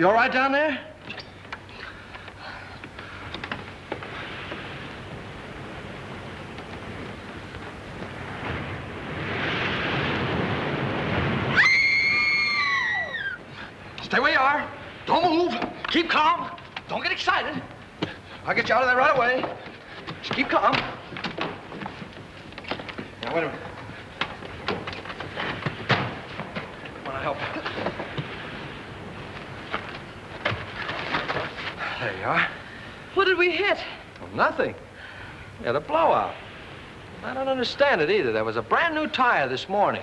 You all right down there? Stay where you are. Don't move. Keep calm. Don't get excited. I'll get you out of there right away. Just keep calm. Now, wait a minute. Want to help? There you are. What did we hit? Well, nothing. We had a blowout. I don't understand it either. There was a brand new tire this morning.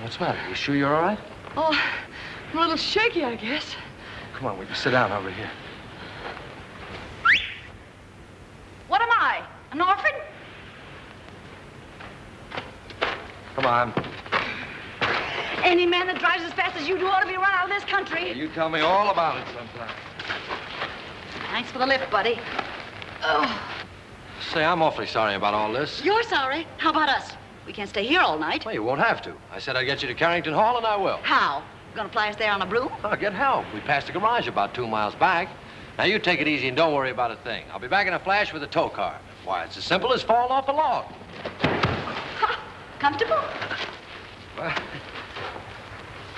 What's the matter? You sure you're all right? Oh, I'm a little shaky, I guess. Come on, we can sit down over here. What am I? An orphan? Come on. Any man that drives as fast as you do ought to be run out of this country. You tell me all about it sometime. Thanks for the lift, buddy. Oh, Say, I'm awfully sorry about all this. you're sorry. How about us? We can't stay here all night. Well, you won't have to. I said I'd get you to Carrington Hall, and I will. How? You Gonna fly us there on a broom? I'll get help. We passed the garage about two miles back. Now, you take it easy and don't worry about a thing. I'll be back in a flash with a tow car. Why, it's as simple as falling off a log. Ha! Comfortable? Well,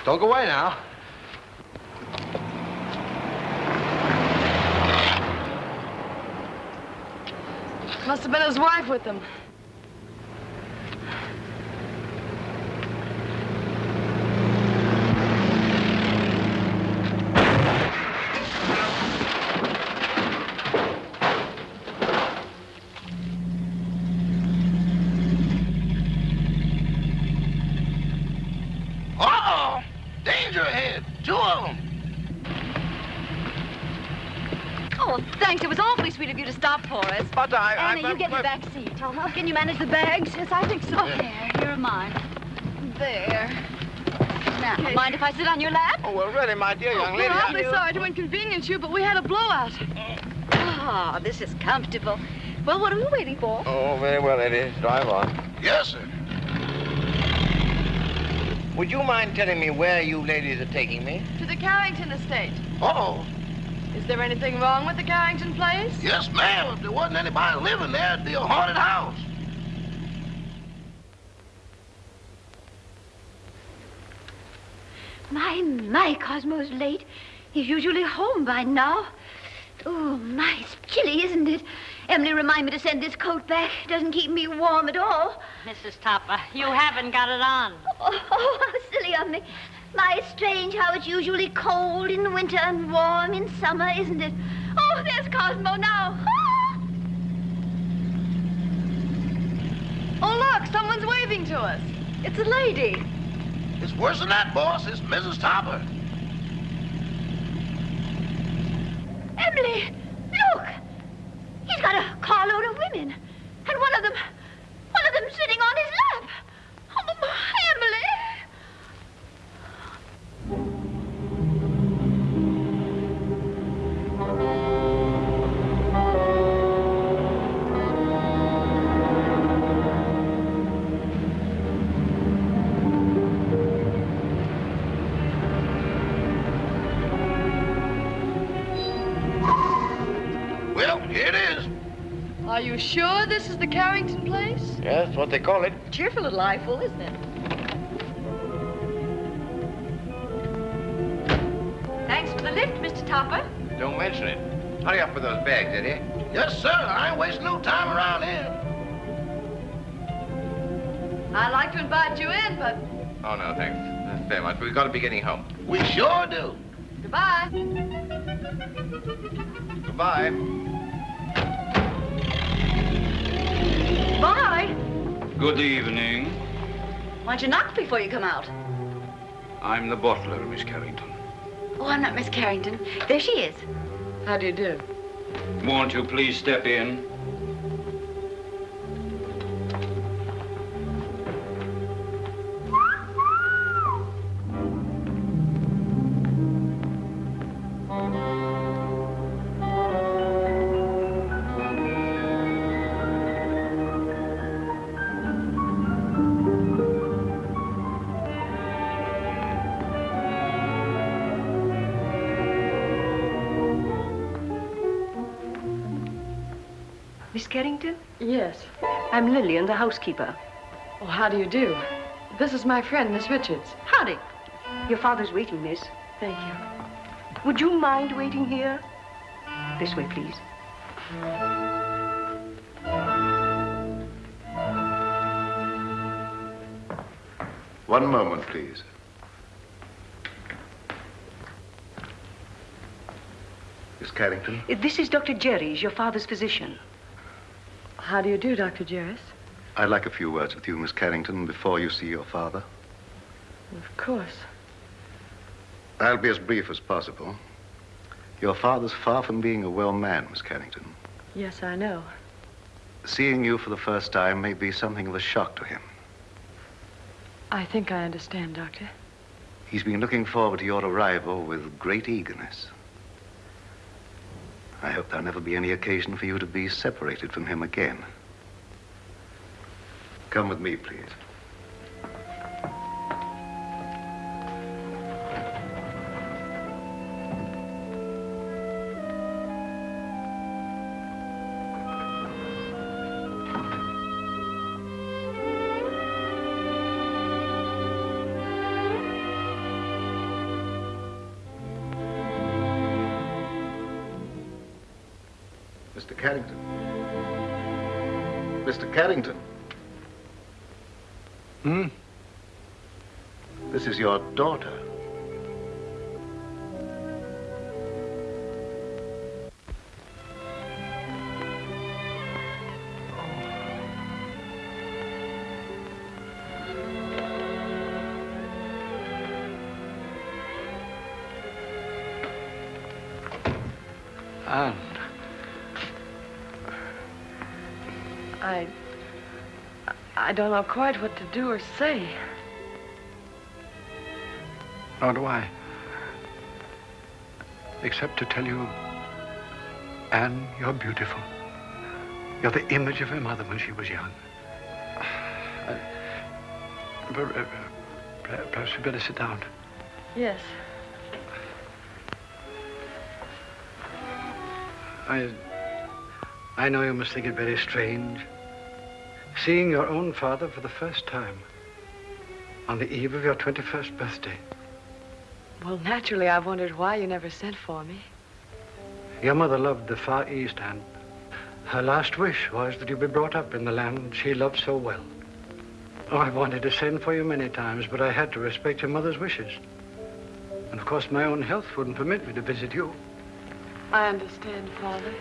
don't go away now. Must have been his wife with him. Uh-oh! Danger ahead. Two of them. Oh, thanks. It was awfully sweet of you to stop for us. But I... Anna, you get in the back seat. Can you manage the bags? Yes, I think so. There, here are mine. There. Now, Okay. mind if I sit on your lap? Oh, well, really, my dear young We're lady... awfully I... sorry to inconvenience you, but we had a blowout. Ah, this is comfortable. Well, what are we waiting for? Oh, very well, lady. Drive on. Yes, sir. Would you mind telling me where you ladies are taking me? To the Carrington estate. Uh-oh. Is there anything wrong with the Carrington place? Yes, ma'am. If there wasn't anybody living there, it'd be a haunted house. My, my, Cosmo's late. He's usually home by now. Oh, my, it's chilly, isn't it? Emily, remind me to send this coat back. It doesn't keep me warm at all. Mrs. Topper, you haven't got it on. Oh, oh, how silly of me. My, it's strange how it's usually cold in the winter and warm in summer, isn't it? Oh, there's Cosmo now. Ah! Oh, look, someone's waving to us. It's a lady. It's worse than that, boss. It's Mrs. Topper. Emily, look. He's got a carload of women. And one of them, one of them sitting on his lap. Sure this is the Carrington place? Yes, that's what they call it. Cheerful little eyeful, isn't it? Thanks for the lift, Mr. Topper. Don't mention it. Hurry up with those bags, Eddie. Yes, sir. I ain't wasting no time around here. I'd like to invite you in, but Oh, no, thanks. That's very much. We've got to be getting home. We sure do. goodbye. Goodbye. Bye. Good evening. Why don't you knock before you come out? I'm the butler, Miss Carrington. Oh, I'm not Miss Carrington. There she is. How do you do? Won't you please step in? I'm Lillian, the housekeeper. Oh, how do you do? This is my friend, Miss Richards. Howdy. Your father's waiting, miss. Thank you. Would you mind waiting here? This way, please. One moment, please. Miss Carrington? This is Dr. Jeris, your father's physician. How do you do, Dr. Jeris? I'd like a few words with you, Miss Carrington, before you see your father. Of course. I'll be as brief as possible. Your father's far from being a well man, Miss Carrington. Yes, I know. Seeing you for the first time may be something of a shock to him. I think I understand, Doctor. He's been looking forward to your arrival with great eagerness. I hope there'll never be any occasion for you to be separated from him again. Come with me, please. Mr. Carrington. Mr. Carrington. Hmm? This is your daughter. I don't know quite what to do or say. Nor do I. Except to tell you, Anne, you're beautiful. You're the image of her mother when she was young. Per- uh, per- perhaps we'd better sit down. Yes. I, I know you must think it very strange. Seeing your own father for the first time on the eve of your 21st birthday. Well, naturally, I've wondered why you never sent for me. Your mother loved the Far East, and her last wish was that you be brought up in the land she loved so well. Oh, I wanted to send for you many times, but I had to respect your mother's wishes. And of course, my own health wouldn't permit me to visit you. I understand, Father.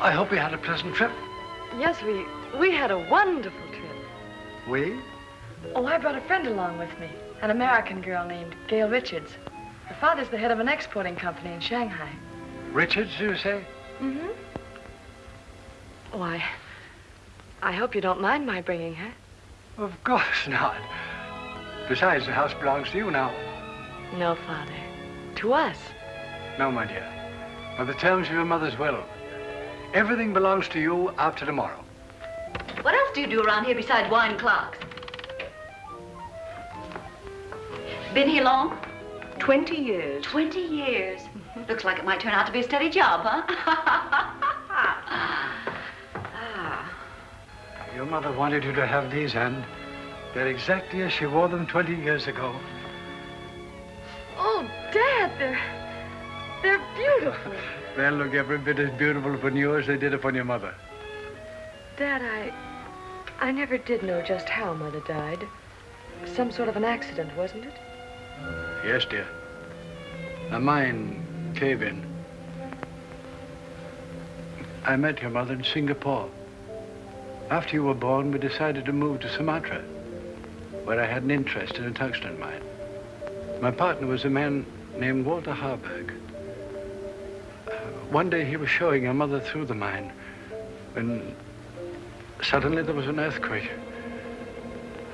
I hope you had a pleasant trip. Yes, we we had a wonderful trip. We? Oh, I brought a friend along with me, an American girl named Gail Richards. Her father's the head of an exporting company in Shanghai. Richards, you say? Mm-hmm. Oh, I, I hope you don't mind my bringing her. Of course not. Besides, the house belongs to you now. No, Father. To us. No, my dear. By the terms of your mother's will, everything belongs to you after tomorrow. What else do you do around here besides wine clocks? Been here long? 20 years. 20 years. Looks like it might turn out to be a steady job, huh? ah. Your mother wanted you to have these, and they're exactly as she wore them 20 years ago. Oh, Dad, they're, they're beautiful. They'll look every bit as beautiful upon you as they did upon your mother. Dad, I, I never did know just how Mother died. Some sort of an accident, wasn't it? Yes, dear. A mine cave in. I met your mother in Singapore. After you were born, we decided to move to Sumatra, where I had an interest in a tungsten mine. My partner was a man named Walter Harburg. Uh, one day he was showing your mother through the mine when suddenly there was an earthquake.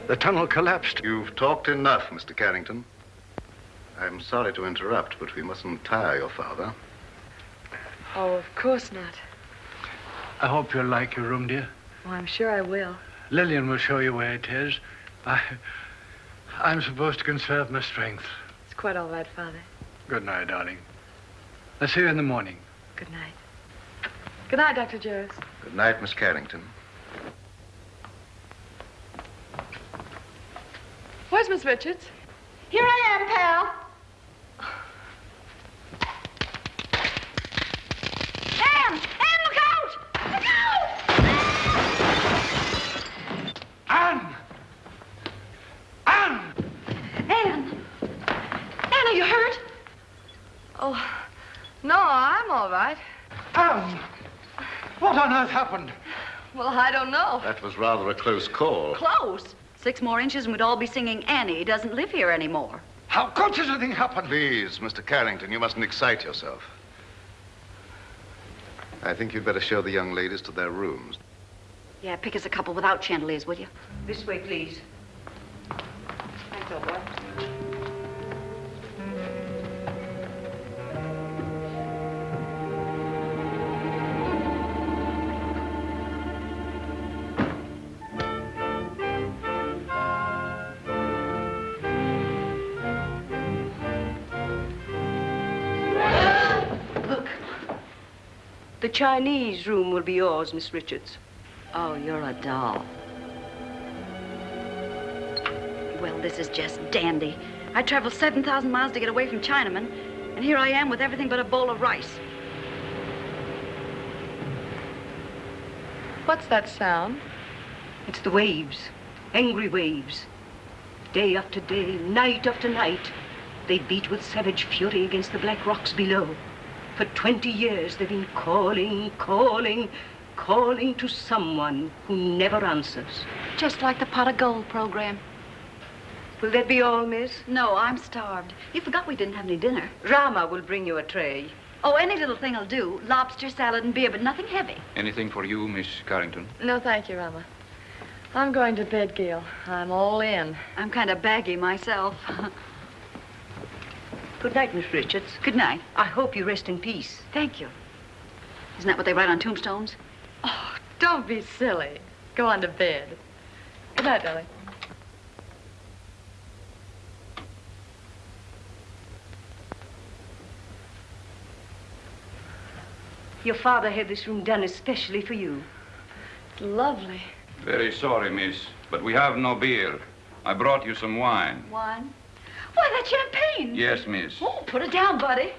The tunnel collapsed. You've talked enough, Mr. Carrington. I'm sorry to interrupt, but we mustn't tire your father. Oh, of course not. I hope you'll like your room, dear. Oh, I'm sure I will. Lillian will show you where it is. I, I'm supposed to conserve my strength. It's quite all right, Father. Good night, darling. I'll see you in the morning. Good night. Good night, Dr. Jarvis. Good night, Miss Carrington. Where's Miss Richards? Here I am, pal. Anne! Anne, look out! Look out! Anne! Anne! Anne! Anne, are you hurt? Oh, no, I'm all right. Anne! What on earth happened? Well, I don't know. That was rather a close call. Close. Six more inches and we'd all be singing Annie doesn't live here anymore. How could such a thing happen? Please, Mr. Carrington, you mustn't excite yourself. I think you'd better show the young ladies to their rooms. Yeah, pick us a couple without chandeliers, will you? This way, please. Thanks, old boy. Chinese room will be yours, Miss Richards. Oh, you're a doll. Well, this is just dandy. I traveled 7,000 miles to get away from Chinamen, and here I am with everything but a bowl of rice. What's that sound? It's the waves, angry waves. Day after day, night after night, they beat with savage fury against the black rocks below. For 20 years, they've been calling, calling, calling to someone who never answers. Just like the pot of gold program. Will that be all, miss? No, I'm starved. You forgot we didn't have any dinner. Rama will bring you a tray. Oh, any little thing will do. Lobster, salad, and beer, but nothing heavy. Anything for you, Miss Carrington? No, thank you, Rama. I'm going to bed, Gail. I'm all in. I'm kind of baggy myself. Good night, Miss Richards. Good night. I hope you rest in peace. Thank you. Isn't that what they write on tombstones? Oh, don't be silly. Go on to bed. Good night, darling. Your father had this room done especially for you. It's lovely. Very sorry, miss, but we have no beer. I brought you some wine. Wine? Why, that champagne. Yes, miss. Oh, put it down, buddy.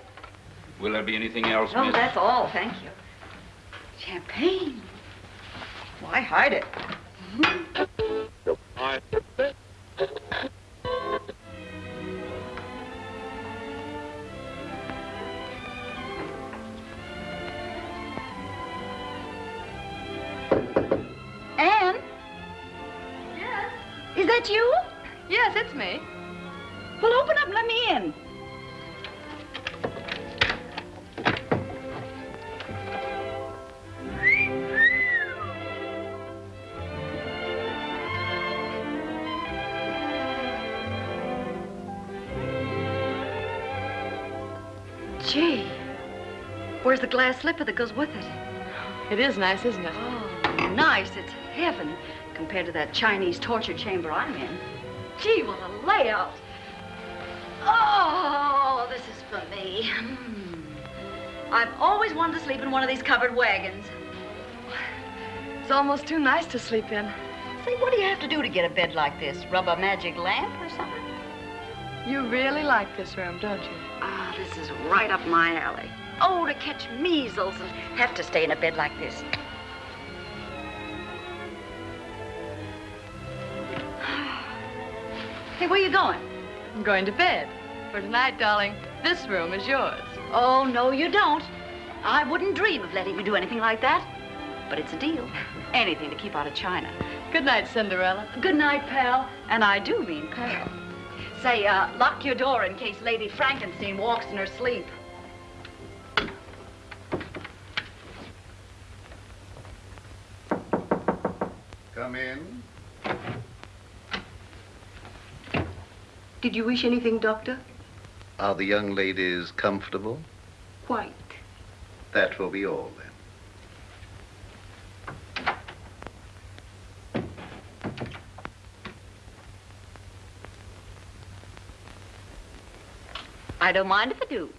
Will there be anything else, Oh, miss? that's all, thank you. Champagne. Why hide it? Anne? Yes? Is that you? Yes, it's me. Well, open up and let me in. Gee, where's the glass slipper that goes with it? It is nice, isn't it? Oh, nice. It's heaven compared to that Chinese torture chamber I'm in. Gee, what a layout. Oh, this is for me. Hmm. I've always wanted to sleep in one of these covered wagons. It's almost too nice to sleep in. Say, what do you have to do to get a bed like this? Rub a magic lamp or something? You really like this room, don't you? Ah, this is right up my alley. Oh, to catch measles and have to stay in a bed like this. Hey, where are you going? I'm going to bed. For tonight, darling, this room is yours. Oh, no, you don't. I wouldn't dream of letting you do anything like that. But it's a deal. Anything to keep out of China. Good night, Cinderella. Good night, pal. And I do mean pal. Say, uh, lock your door in case Lady Frankenstein walks in her sleep. Come in. Did you wish anything, Doctor? Are the young ladies comfortable? Quite. That will be all then. I don't mind if I do.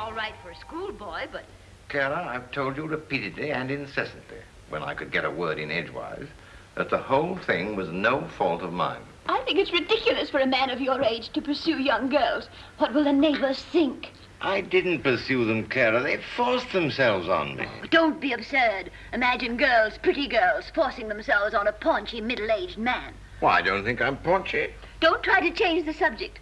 All right for a schoolboy, but Clara, I've told you repeatedly and incessantly, when I could get a word in edgewise, that the whole thing was no fault of mine. I think it's ridiculous for a man of your age to pursue young girls. What will the neighbors think? I didn't pursue them, Clara. They forced themselves on me. Oh, don't be absurd. Imagine girls, pretty girls, forcing themselves on a paunchy, middle-aged man. Well, I don't think I'm paunchy. Don't try to change the subject.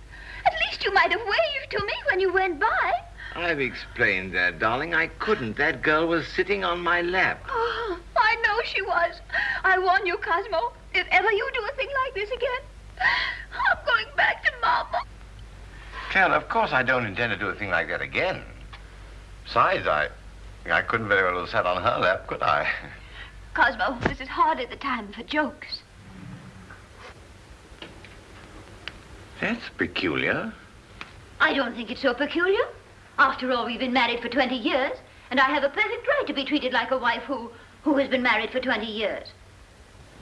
At least you might have waved to me when you went by. I've explained that, darling. I couldn't. That girl was sitting on my lap. Oh, I know she was. I warn you, Cosmo, if ever you do a thing like this again, I'm going back to Mama. Ken, of course I don't intend to do a thing like that again. Besides, I, I couldn't very well have sat on her lap, could I? Cosmo, this is hardly the time for jokes. That's peculiar. I don't think it's so peculiar. After all, we've been married for 20 years, and I have a perfect right to be treated like a wife who, who has been married for 20 years.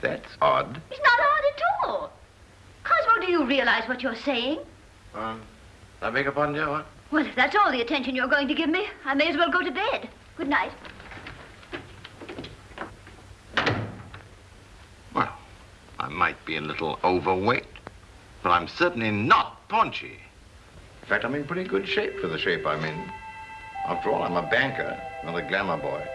That's odd. It's not odd at all. Cosmo, do you realize what you're saying? Um, I beg your pardon, dear, what? Well, if that's all the attention you're going to give me, I may as well go to bed. Good night. Well, I might be a little overweight, but I'm certainly not paunchy. In fact, I'm in pretty good shape for the shape I'm in. After all, I'm a banker, not a glamour boy.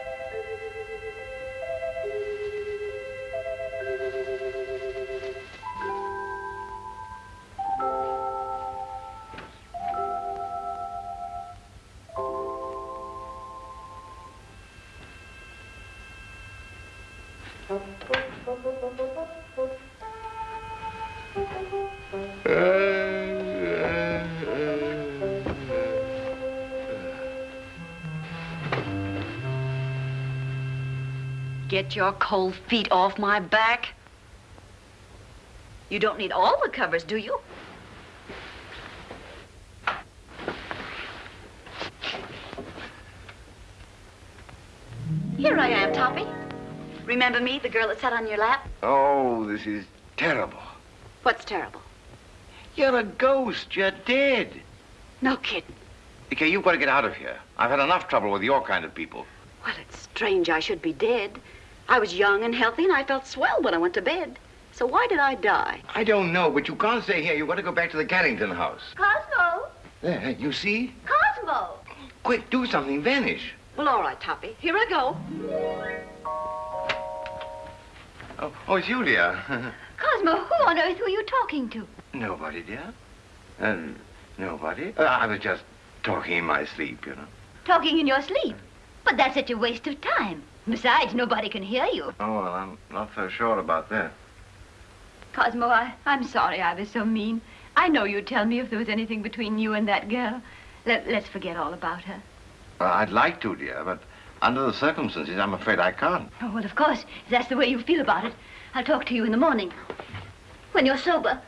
Get your cold feet off my back. You don't need all the covers, do you? Here I am, Toppy. Remember me, the girl that sat on your lap? Oh, this is terrible. What's terrible? You're a ghost. You're dead. No kidding. Okay, you've got to get out of here. I've had enough trouble with your kind of people. Well, it's strange I should be dead. I was young and healthy, and I felt swell when I went to bed. So why did I die? I don't know, but you can't stay here. You've got to go back to the Carrington house. Cosmo! There, you see? Cosmo! Quick, do something. Vanish. Well, all right, Toppy. Here I go. Oh, oh it's you, dear. Cosmo, who on earth were you talking to? nobody, dear. Uh, nobody. Uh, I was just talking in my sleep, you know. Talking in your sleep. But that's such a waste of time. Besides, nobody can hear you. Oh, well, I'm not so sure about that. Cosmo, I, I'm sorry I was so mean. I know you'd tell me if there was anything between you and that girl. Let, let's forget all about her. Well, I'd like to, dear, but under the circumstances, I'm afraid I can't. Oh, well, of course, if that's the way you feel about it. I'll talk to you in the morning. When you're sober.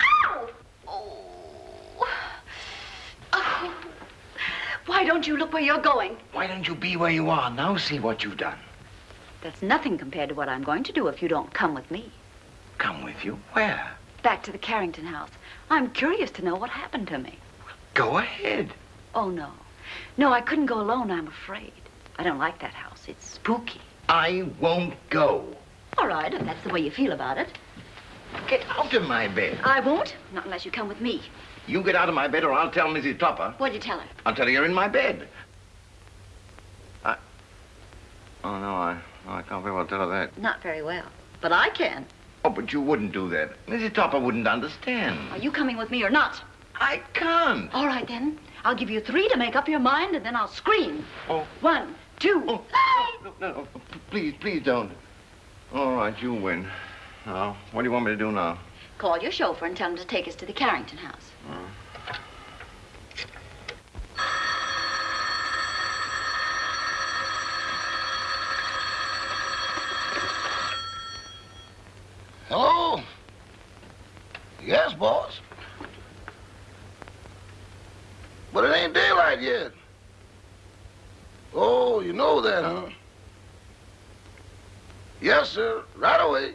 Ow! Oh. Oh. Why don't you look where you're going? Why don't you be where you are? Now see what you've done. That's nothing compared to what I'm going to do if you don't come with me. Come with you? Where? Back to the Carrington house. I'm curious to know what happened to me. Go ahead. Oh, no. No, I couldn't go alone, I'm afraid. I don't like that house. It's spooky. I won't go. All right, if that's the way you feel about it. Get out of my bed. I won't, not unless you come with me. You get out of my bed or I'll tell Mrs. Topper. What'd you tell her? I'll tell her you're in my bed. I... Oh, no, I, no, I can't very well tell her that. Not very well. But I can. Oh, but you wouldn't do that. Mrs. Topper wouldn't understand. Are you coming with me or not? I can't. All right, then. I'll give you three to make up your mind, and then I'll scream. Oh. One, two. Oh, no, no, no, please, please don't. All right, you win. Now, what do you want me to do now? Call your chauffeur and tell him to take us to the Carrington house. Hello? Yes, boss. But it ain't daylight yet. Oh, you know that, huh? Yes, sir. Right away.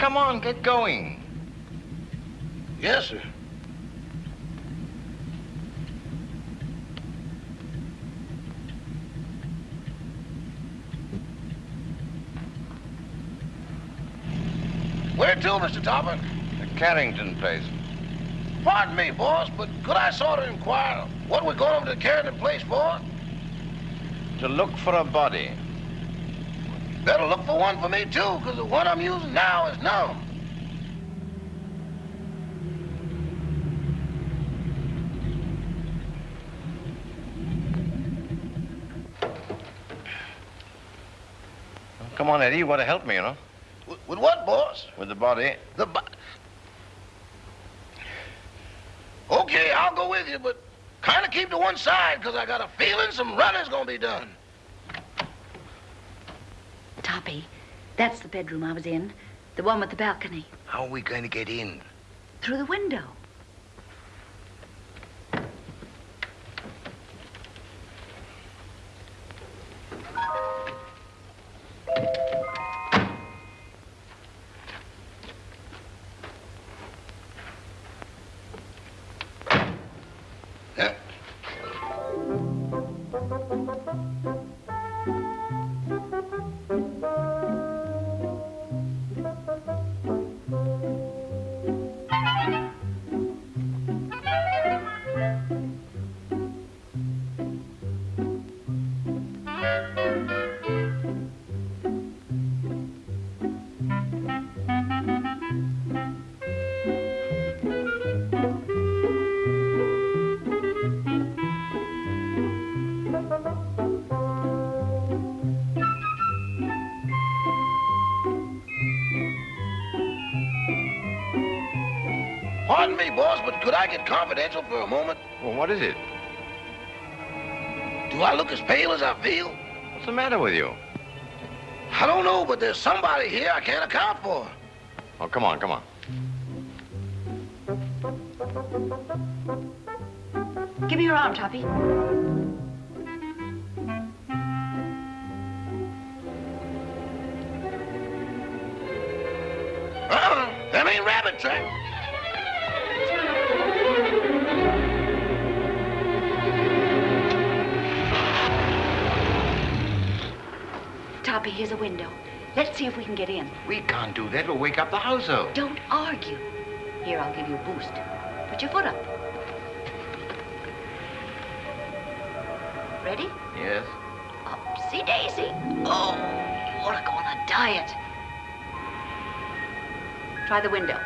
Come on, get going. Yes, sir. Where to, Mr. Topper? The Carrington place. Pardon me, boss, but could I sort of inquire what we're going over to the Carrington place for? To look for a body. Better look for one for me, too, because the one I'm using now is numb. Come on, Eddie. You want to help me, you know? With, with what, boss? With the body. The bo- Okay, I'll go with you, but kind of keep to one side, because I got a feeling some running's going to be done. That's the bedroom I was in. The one with the balcony. How are we going to get in? Through the window. Could I get confidential for a moment? Well, what is it? Do I look as pale as I feel? What's the matter with you? I don't know, but there's somebody here I can't account for. Oh, come on, come on. Give me your arm, Toppy. Let's see if we can get in. We can't do that. We'll wake up the house, household. Don't argue. Here, I'll give you a boost. Put your foot up. Ready? Yes. Upsy daisy. Oh, you ought to go on a diet. Try the window.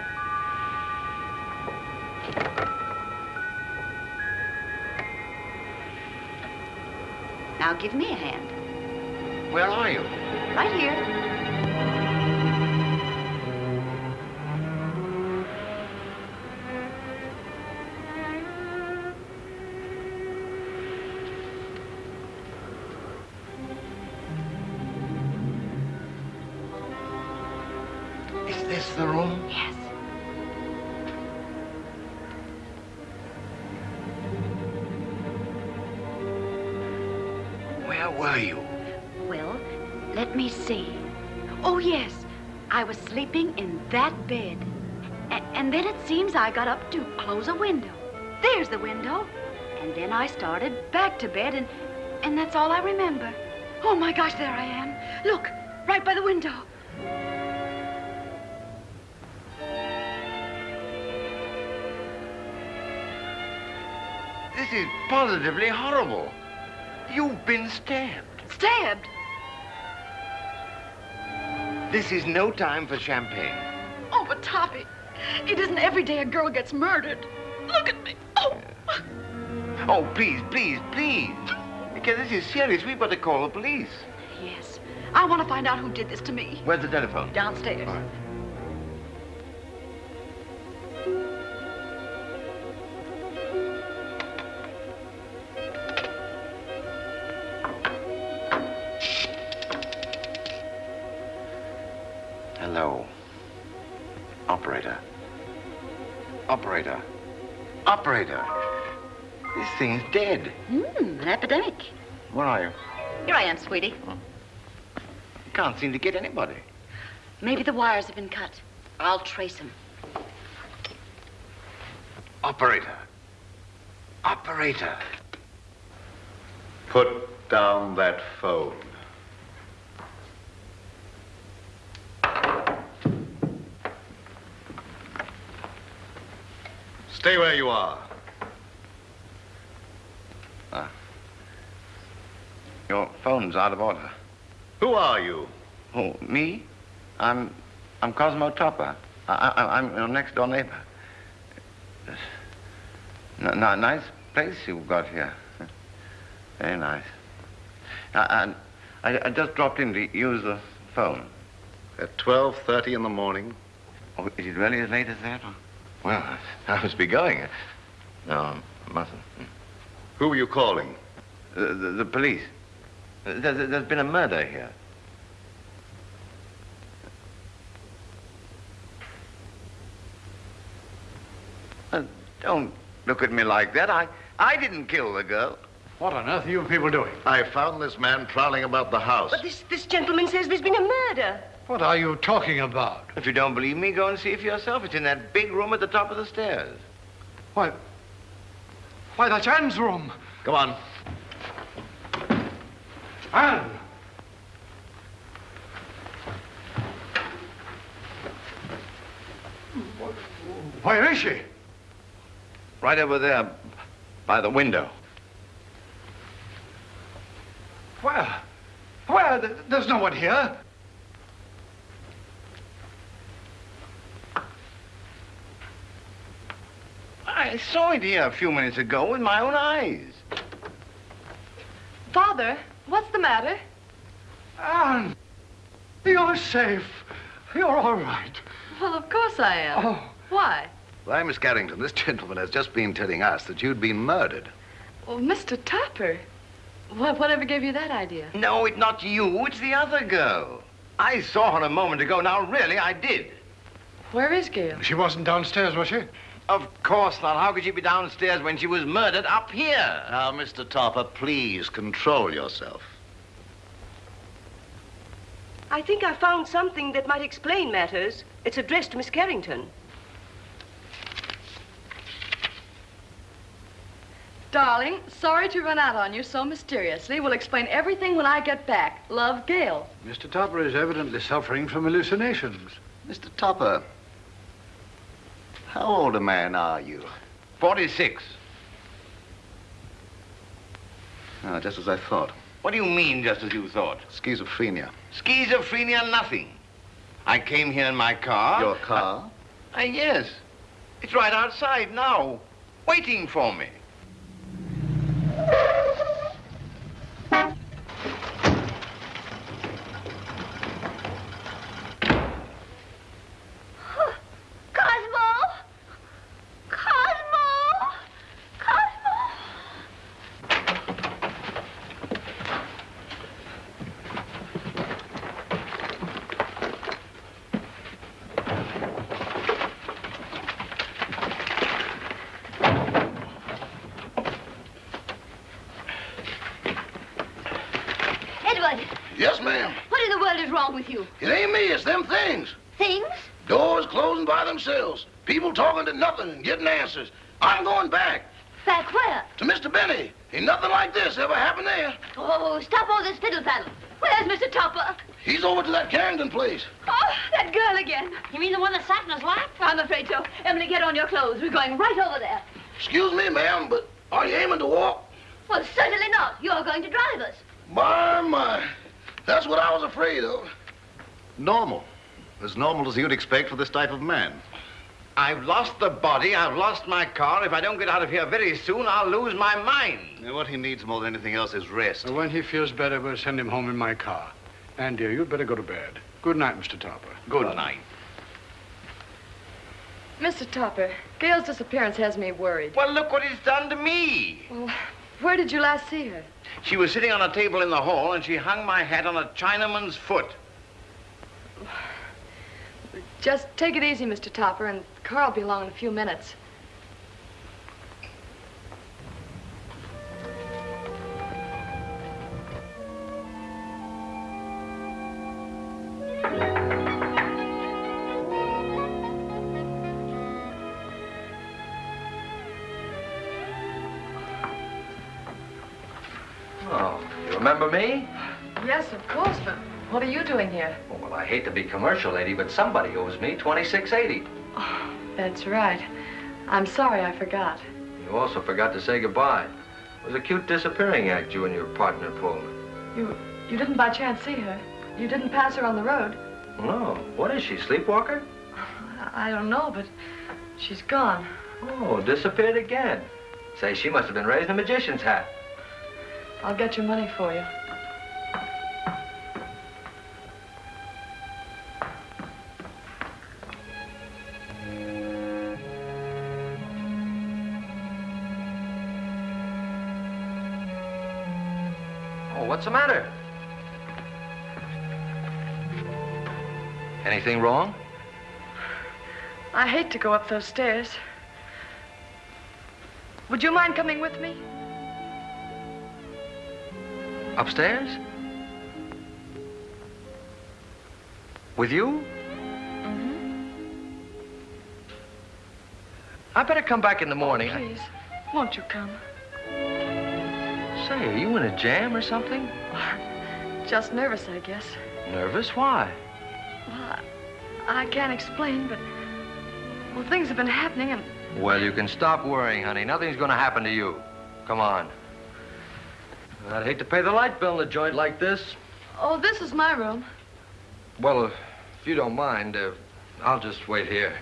Now give me a hand. Where are you? Right here. This the room? Yes. Where were you? Well, let me see. Oh, yes. I was sleeping in that bed. A- and then it seems I got up to close a window. There's the window. And then I started back to bed, and, and that's all I remember. Oh, my gosh, there I am. Look, right by the window. Is positively horrible. You've been stabbed. Stabbed? This is no time for champagne. Oh, but Toppy, it isn't every day a girl gets murdered. Look at me. Oh. Oh, please, please, please. Because this is serious. We've got to call the police. Yes. I want to find out who did this to me. Where's the telephone? Downstairs. thing's dead. Hmm, an epidemic. Where are you? Here I am, sweetie. Oh. You can't seem to get anybody. Maybe the wires have been cut. I'll trace them. Operator. Operator. Put down that phone. Stay where you are. Your phone's out of order. Who are you? Oh, me? I'm, I'm Cosmo Topper. I, I, I'm your next door neighbor. N- nice place you've got here. Very nice. I, I, I just dropped in to use the phone. At 12.30 in the morning? Oh, is it really as late as that? Well, I must be going. No, I mustn't. Hmm. Who were you calling? The, the, the police. There's, there's been a murder here. Uh, don't look at me like that. I, I didn't kill the girl. What on earth are you people doing? I found this man prowling about the house. But this, this gentleman says there's been a murder. What are you talking about? If you don't believe me, go and see for yourself. It's in that big room at the top of the stairs. Why, why, that's Anne's room. Come on. Anne! Where is she? Right over there by the window. Where? Where? There's no one here. I saw it here a few minutes ago with my own eyes. Father, what's the matter? Anne! You're safe. You're all right. Well, of course I am. Oh. Why? Why, Miss Carrington, this gentleman has just been telling us that you'd been murdered. Oh, well, Mr. Topper. What, whatever gave you that idea? No, it's not you. It's the other girl. I saw her a moment ago. Now, really, I did. Where is Gail? She wasn't downstairs, was she? Of course not. How could she be downstairs when she was murdered up here? Now, Mr. Topper, please control yourself. I think I found something that might explain matters. It's addressed to Miss Carrington. Darling, sorry to run out on you so mysteriously. We'll explain everything when I get back. Love, Gail. Mr. Topper is evidently suffering from hallucinations. Mr. Topper, how old a man are you? 46. Ah, just as I thought. What do you mean, just as you thought? Schizophrenia. Schizophrenia, nothing. I came here in my car. Your car? Uh, yes. It's right outside now, waiting for me. Cosmo! Cosmo! Cosmo! Edward, Yes, ma'am. what in the world is wrong with you? It ain't me, it's them things. Things? Doors closing by themselves. People talking to nothing and getting answers. I'm going back Back where? To Mr. Benny. Ain't nothing like this ever happened there. Oh, stop all this fiddle faddle. Where's Mr. Topper? He's over to that Carrington place. Oh, that girl again. You mean the one that sat in his lap? I'm afraid so. Emily, get on your clothes. We're going right over there. Excuse me, ma'am, but are you aiming to walk? Well, certainly not. You're going to drive us. My, my. That's what I was afraid of. Normal. As normal as you'd expect for this type of man. I've lost the body, I've lost my car. If I don't get out of here very soon, I'll lose my mind. Now, what he needs more than anything else is rest. When he feels better, we'll send him home in my car. And, dear, you'd better go to bed. Good night, Mr. Topper. Good night. Mr. Topper, Gail's disappearance has me worried. Well, look what it's done to me. Well, where did you last see her? She was sitting on a table in the hall, and she hung my hat on a Chinaman's foot. Just take it easy, Mr. Topper, and the car will be along in a few minutes. Oh, you remember me? Yes, of course, but what are you doing here? Oh, well, I hate to be commercial, lady, but somebody owes me 2680. Oh, That's right. I'm sorry I forgot. You also forgot to say goodbye. It was a cute disappearing act you and your partner pulled. You you didn't by chance see her? You didn't pass her on the road? No. What is she, sleepwalker? I don't know, but she's gone. Oh, disappeared again. Say, she must have been raising a magician's hat. I'll get your money for you. What's the matter? Anything wrong? I hate to go up those stairs. Would you mind coming with me? Upstairs? With you? Mm-hmm. I better come back in the morning. I- Please, won't you come? Say, are you in a jam or something? Just nervous, I guess. Nervous? Why? Well, I I can't explain, but well, things have been happening, and Well, you can stop worrying, honey. Nothing's going to happen to you. Come on. I'd hate to pay the light bill in a joint like this. oh, this is my room. Well, if you don't mind, uh, I'll just wait here.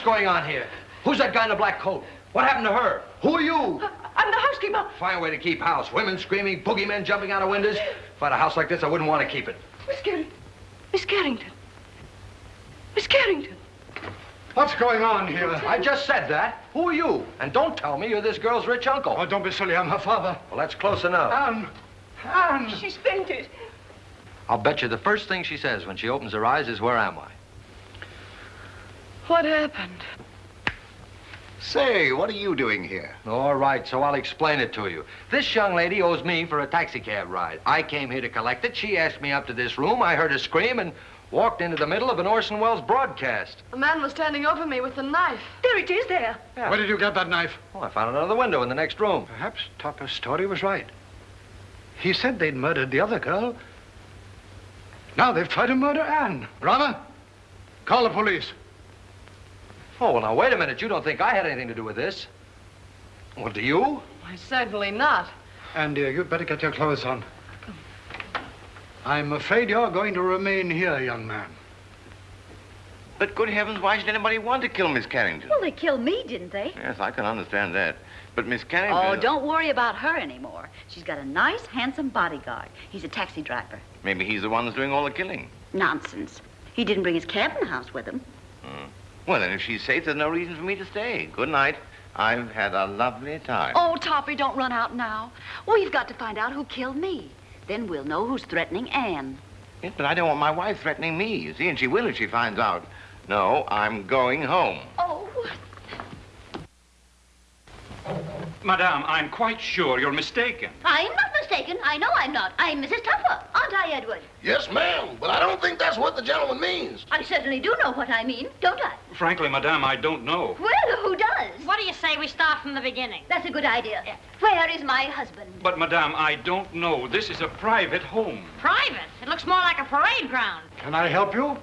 What's going on here? Who's that guy in the black coat? What happened to her? Who are you? Uh, I'm the housekeeper. Fine way to keep house. Women screaming, boogeymen jumping out of windows. If I had a house like this, I wouldn't want to keep it. Miss Carrington. Miss Carrington. Miss Carrington. What's going on here? I just said that. Who are you? And don't tell me you're this girl's rich uncle. Oh, don't be silly. I'm her father. Well, that's close enough. Anne! Anne! She's fainted. I'll bet you the first thing she says when she opens her eyes is, where am I? What happened? Say, what are you doing here? All right, so I'll explain it to you. This young lady owes me for a taxicab ride. I came here to collect it. She asked me up to this room. I heard her scream and walked into the middle of an Orson Welles broadcast. A man was standing over me with a knife. There it is, there. Where did you get that knife? Well, I found it out of the window in the next room. Perhaps Topper's story was right. He said they'd murdered the other girl. Now they've tried to murder Anne. Rama, call the police. Oh, well, now, wait a minute. You don't think I had anything to do with this? Well, do you? Why, certainly not. And dear, you'd better get your clothes on. I'm afraid you're going to remain here, young man. But good heavens, why should anybody want to kill Miss Carrington? Well, they killed me, didn't they? Yes, I can understand that. But Miss Carrington... Oh, don't worry about her anymore. She's got a nice, handsome bodyguard. He's a taxi driver. Maybe he's the one that's doing all the killing. Nonsense. He didn't bring his cabin house with him. Hmm. Well, then, if she's safe, there's no reason for me to stay. Good night. I've had a lovely time. Oh, Toppy, don't run out now. We've got to find out who killed me. Then we'll know who's threatening Anne. Yes, but I don't want my wife threatening me, you see, and she will if she finds out. No, I'm going home. Oh. Madame, I'm quite sure you're mistaken. I'm not mistaken. I know I'm not. I'm Mrs. Tupper, aren't I, Edward? Yes, ma'am, but I don't think that's what the gentleman means. I certainly do know what I mean, don't I? Frankly, Madame, I don't know. Well, who does? What do you say we start from the beginning? That's a good idea. Where is my husband? But, Madame, I don't know. This is a private home. Private. It looks more like a parade ground. Can I help you?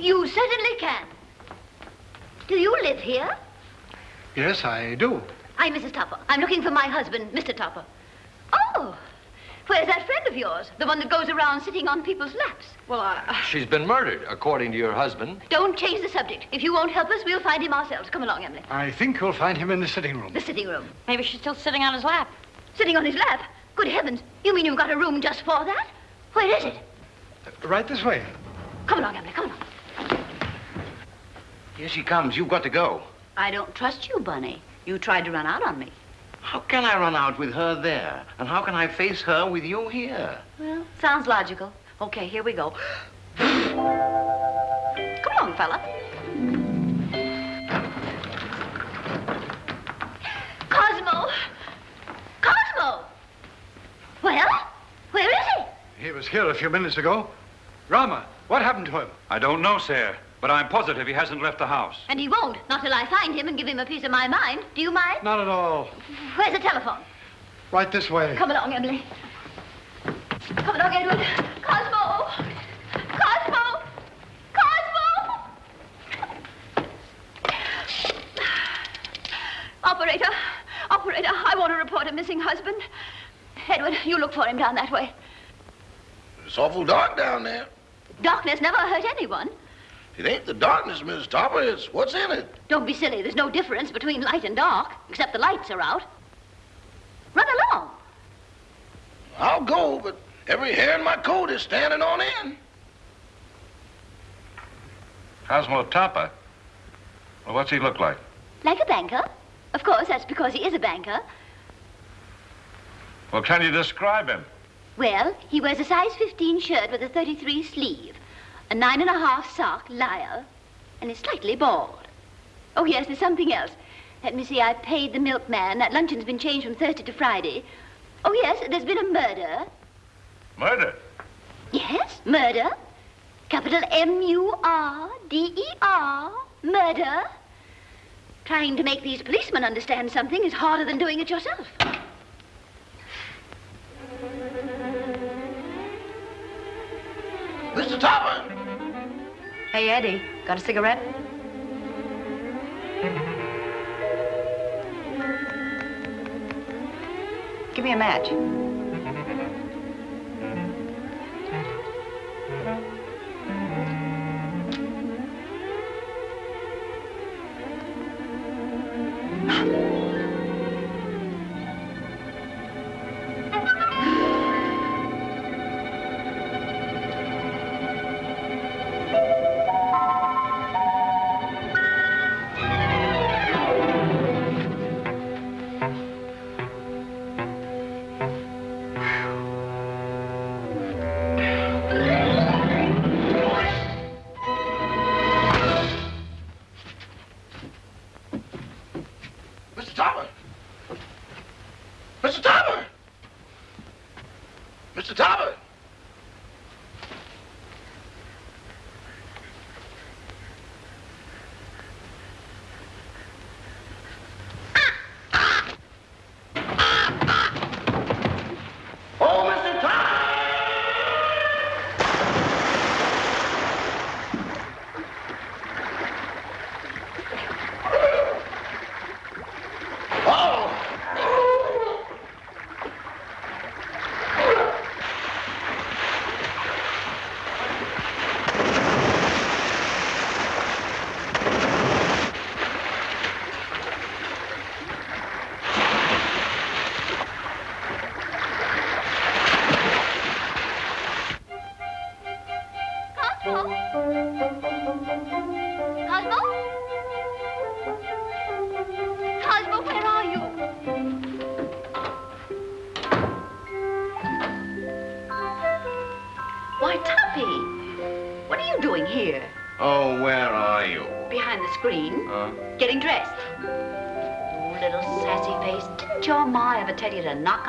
You certainly can. Do you live here? Yes, I do. I'm Mrs. Tupper. I'm looking for my husband, Mr. Tupper. Oh, Where's that friend of yours? The one that goes around sitting on people's laps? Well, I... She's been murdered, according to your husband. Don't change the subject. If you won't help us, we'll find him ourselves. Come along, Emily. I think we'll find him in the sitting room. The sitting room. Maybe she's still sitting on his lap. Sitting on his lap? Good heavens. You mean you've got a room just for that? Where is it? Uh, right this way. Come along, Emily. Come along. Here she comes. You've got to go. I don't trust you, Bunny. You tried to run out on me. How can I run out with her there? And how can I face her with you here? Well, sounds logical. Okay, here we go. Come along, fella. Cosmo! Cosmo! Well, where is he? He was here a few minutes ago. Rama, what happened to him? I don't know, sir, but I'm positive he hasn't left the house. And he won't, not till I find him and give him a piece of my mind. Do you mind? Not at all. Where's the telephone? Right this way. Come along, Emily. Come along, Edward. Cosmo! Cosmo! Cosmo! Operator, operator, I want to report a missing husband. Edward, you look for him down that way. It's awful dark down there. Darkness never hurt anyone. It ain't the darkness, Miss Topper. It's what's in it. Don't be silly. There's no difference between light and dark, except the lights are out. Run along. I'll go, but every hair in my coat is standing on end. Cosmo Topper? Well, what's he look like? Like a banker. Of course, that's because he is a banker. Well, can you describe him? Well, he wears a size 15 shirt with a 33 sleeve, a nine and a half sock lyre, and is slightly bald. Oh, yes, there's something else. Let me see, I paid the milkman. That luncheon's been changed from Thursday to Friday. Oh, yes, there's been a murder. Murder? Yes, murder. Capital M-U-R-D-E-R. Murder. Trying to make these policemen understand something is harder than doing it yourself. Mr. Topper! Hey, Eddie, got a cigarette? Give me a match.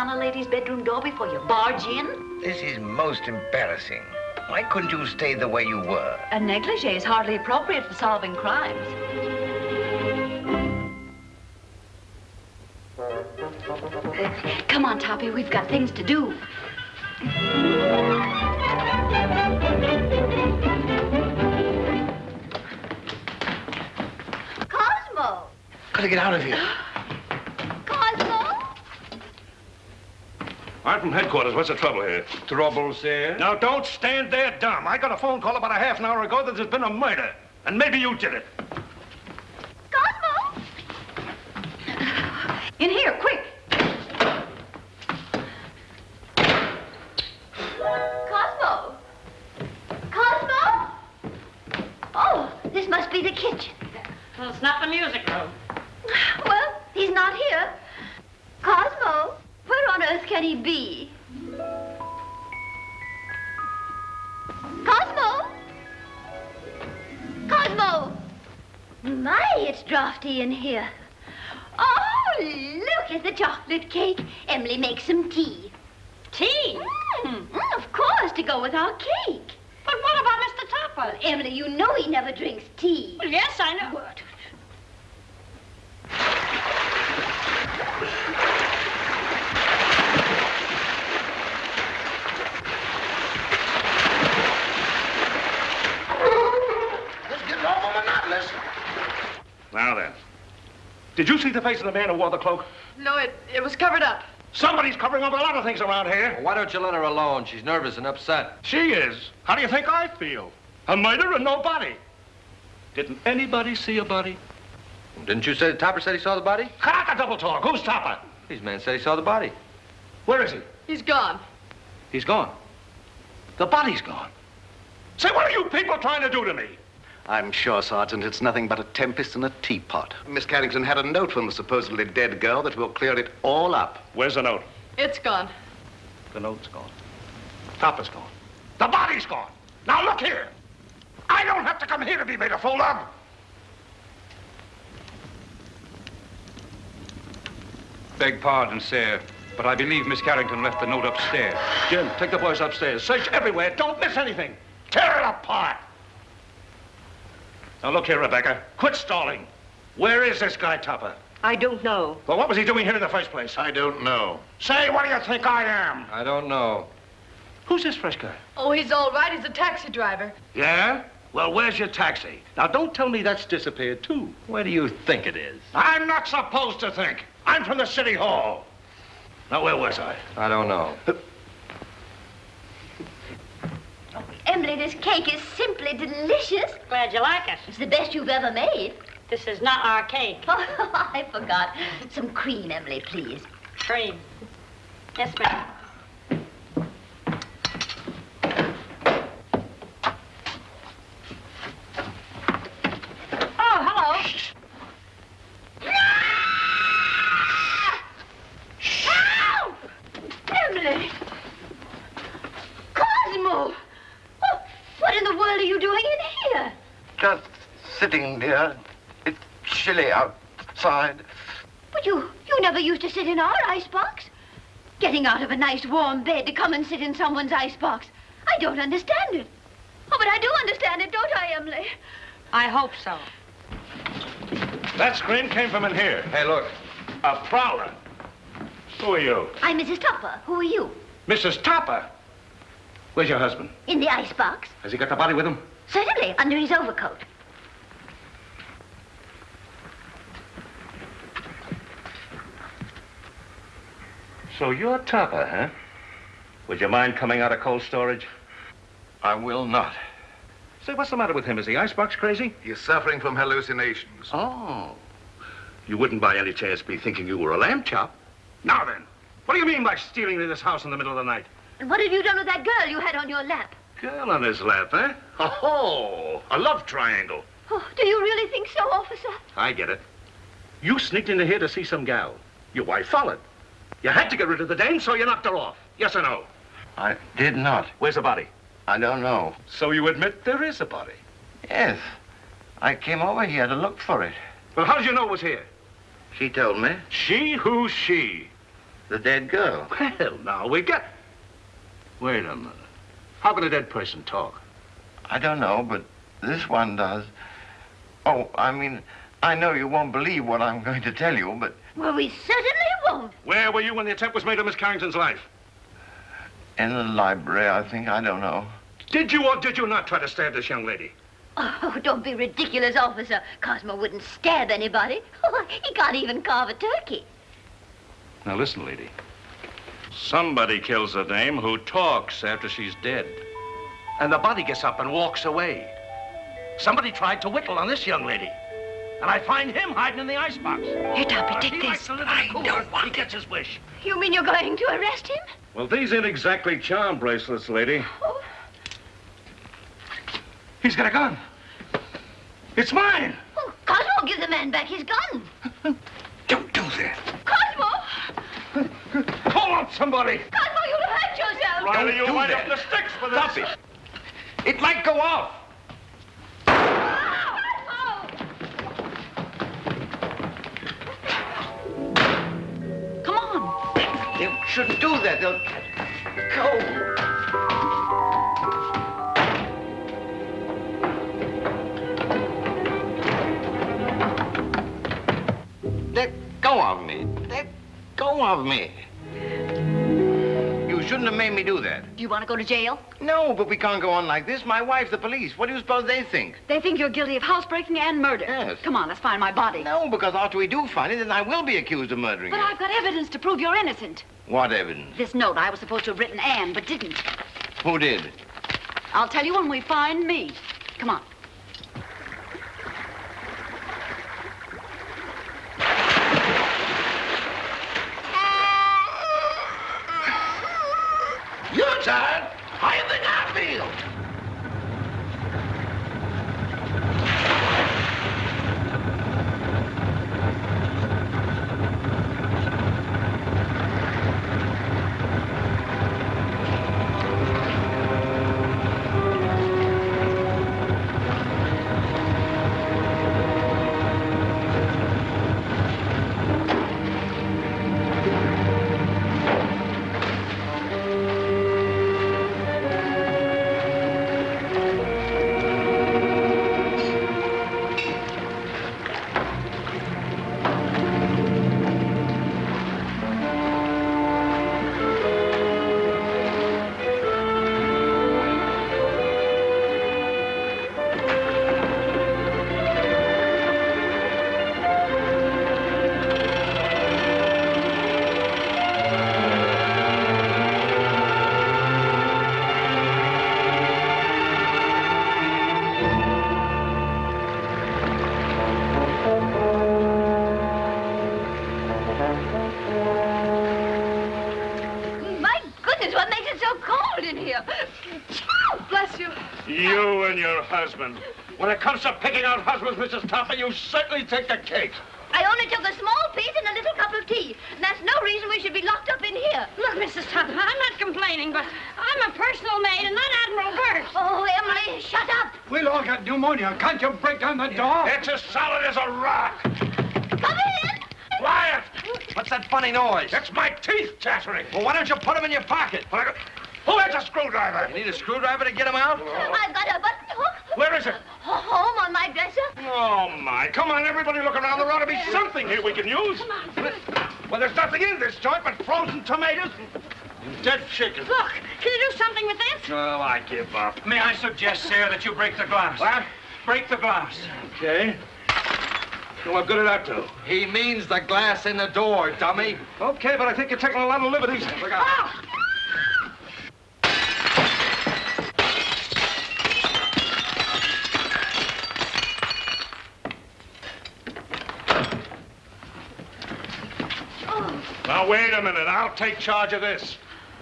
On a lady's bedroom door before you barge in? This is most embarrassing. Why couldn't you stay the way you were? A negligee is hardly appropriate for solving crimes. Come on, Toppy, we've got things to do. Cosmo! Gotta get out of here. I'm from headquarters. What's the trouble here? Trouble, sir? Now, don't stand there dumb. I got a phone call about a half an hour ago that there's been a murder. And maybe you did it. See the face of the man who wore the cloak? No, it, it was covered up. Somebody's covering up a lot of things around here. Why don't you let her alone? She's nervous and upset. She is. How do you think I feel? A murder and no body. Didn't anybody see a body? Didn't you say Topper said he saw the body? Cut a double talk. Who's Topper? These men said he saw the body. Where is he? He's gone. He's gone. The body's gone. Say, what are you people trying to do to me? I'm sure, Sergeant, it's nothing but a tempest in a teapot. Miss Carrington had a note from the supposedly dead girl that will clear it all up. Where's the note? It's gone. The note's gone. Topper's gone. The body's gone. Now look here. I don't have to come here to be made a fool of. Beg pardon, sir, but I believe Miss Carrington left the note upstairs. Jim, take the boys upstairs. Search everywhere. Don't miss anything. Tear it apart. Now look here, Rebecca. Quit stalling. Where is this guy Tupper? I don't know. Well, what was he doing here in the first place? I don't know. Say, what do you think I am? I don't know. Who's this fresh guy? Oh, he's all right. He's a taxi driver. Yeah? Well, where's your taxi? Now, don't tell me that's disappeared, too. Where do you think it is? I'm not supposed to think. I'm from the city hall. Now, where was I? I don't know. Uh, Emily, this cake is simply delicious. Glad you like it. It's the best you've ever made. This is not our cake. Oh, I forgot. Some cream, Emily, please. Cream. Yes, ma'am. Oh, hello. Help! Emily! Cosmo! Oh, what in the world are you doing in here? Just sitting, dear. It's chilly outside. But you, you never used to sit in our icebox. Getting out of a nice warm bed to come and sit in someone's icebox. I don't understand it. Oh, but I do understand it, don't I, Emily? I hope so. That scream came from in here. Hey, look. A prowler. Who are you? I'm Mrs. Topper. Who are you? Mrs. Topper. Where's your husband? In the icebox? Has he got the body with him? Certainly, under his overcoat. So you're Topper, huh? Would you mind coming out of cold storage? I will not. Say, what's the matter with him? Is he icebox crazy? He's suffering from hallucinations. Oh. You wouldn't by any chance be thinking you were a lamb chop? Now then, what do you mean by stealing into this house in the middle of the night? And what have you done with that girl you had on your lap? Girl on his lap, eh? Oh, a love triangle. Oh, do you really think so, officer? I get it. You sneaked into here to see some gal. Your wife followed. You had to get rid of the dame, so you knocked her off. Yes or no? I did not. Where's the body? I don't know. So you admit there is a body? Yes. I came over here to look for it. Well, how did you know it was here? She told me. She? Who's she? The dead girl. Well, now, we get... Wait a minute. How can a dead person talk? I don't know, but this one does. Oh, I mean, I know you won't believe what I'm going to tell you, but Well, we certainly won't. Where were you when the attempt was made on Miss Carrington's life? in the library, I think. I don't know. Did you or did you not try to stab this young lady? Oh, don't be ridiculous, officer. Cosmo wouldn't stab anybody. Oh, he can't even carve a turkey. Now listen, lady. Somebody kills a dame who talks after she's dead. And the body gets up and walks away. Somebody tried to whittle on this young lady. And I find him hiding in the icebox. Here, Toppy, uh, take he this. Likes to live in the cooler. He gets his wish. You mean you're going to arrest him? Well, these ain't exactly charm bracelets, lady. Oh. He's got a gun. It's mine. Oh, Cosmo, give the man back his gun. Don't do that. Cosmo! Call out somebody. Cosmo, you'll hurt yourself. Riley, you do wind that. up the sticks for this. Stop it. It might go off. Shouldn't do that. They'll go. Let go of me. Let go of me. You shouldn't have made me do that. Do you want to go to jail? No, but we can't go on like this. My wife's the police. What do you suppose they think? They think you're guilty of housebreaking and murder. Yes. Come on, let's find my body. No, because after we do find it, then I will be accused of murdering But you. I've got evidence to prove you're innocent. What evidence? This note I was supposed to have written Anne, but didn't. Who did? I'll tell you when we find me. Come on. You're tired. Mrs. You certainly take the cake. I only took a small piece and a little cup of tea. And that's no reason we should be locked up in here. Look, Mrs. Tupper, I'm not complaining, but I'm a personal maid and not Admiral Byrd. Oh, Emily, shut up. We'll all get pneumonia. Can't you break down the door? It's as solid as a rock. Come in. Quiet. What's that funny noise? It's my teeth chattering. Well, why don't you put them in your pocket? Who has a screwdriver? You need a screwdriver to get them out? I've got a button hook. Where is it? Ho- Home on my dresser. Oh, my. Come on, everybody look around. There ought to be something here we can use. Well, there's nothing in this joint but frozen tomatoes and dead chicken. Look, can you do something with this? Oh, I give up. May I suggest, sir, that you break the glass? What? Break the glass. Okay. So what good did that do? He means the glass in the door, dummy. Okay, but I think you're taking a lot of liberties. Look out. Now, wait a minute. I'll take charge of this.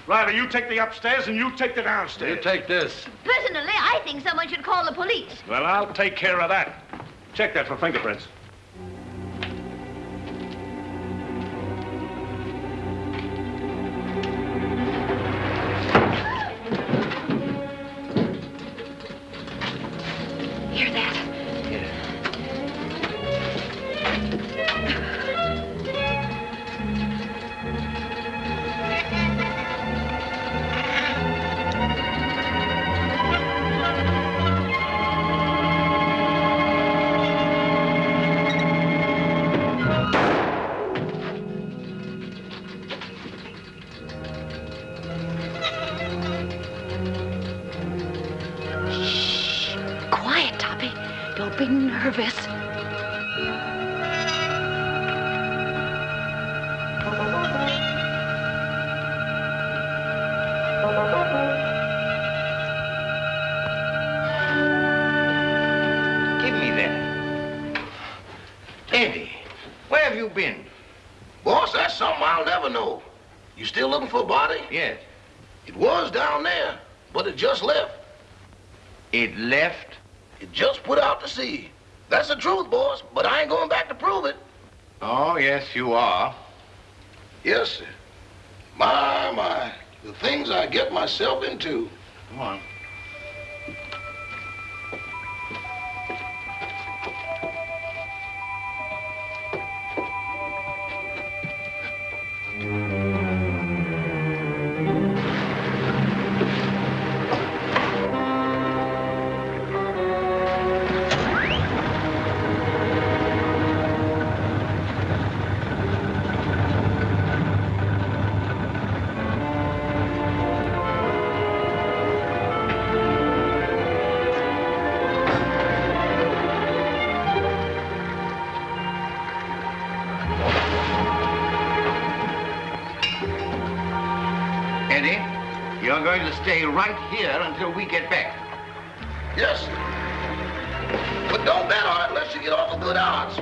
Riley, you take the upstairs and you take the downstairs. You take this. Personally, I think someone should call the police. Well, I'll take care of that. Check that for fingerprints. Stay right here until we get back. Yes, sir. But don't bet on it unless you get off a good odds.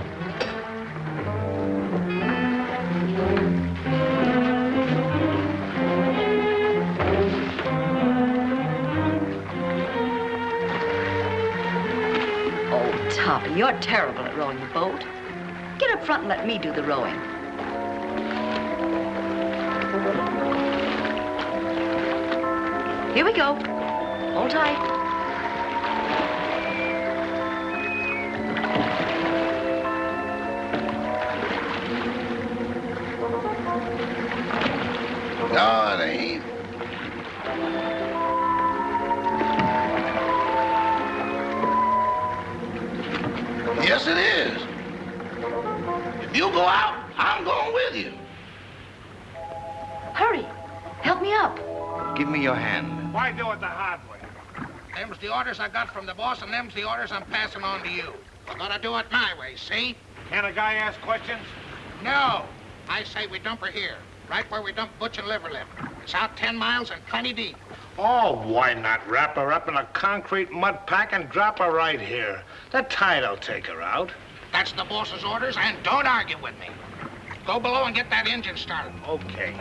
Oh, Toppy, you're terrible at rowing the boat. Get up front and let me do the rowing. Here we go. Hold tight. From the boss, and them's the orders I'm passing on to you. We're gonna do it my way, see? Can a guy ask questions? No. I say we dump her here, right where we dump Butch and Liver Lip. It's out 10 miles and plenty deep. Oh, why not wrap her up in a concrete mud pack and drop her right here? The tide'll take her out. That's the boss's orders, and don't argue with me. Go below and get that engine started. Okay.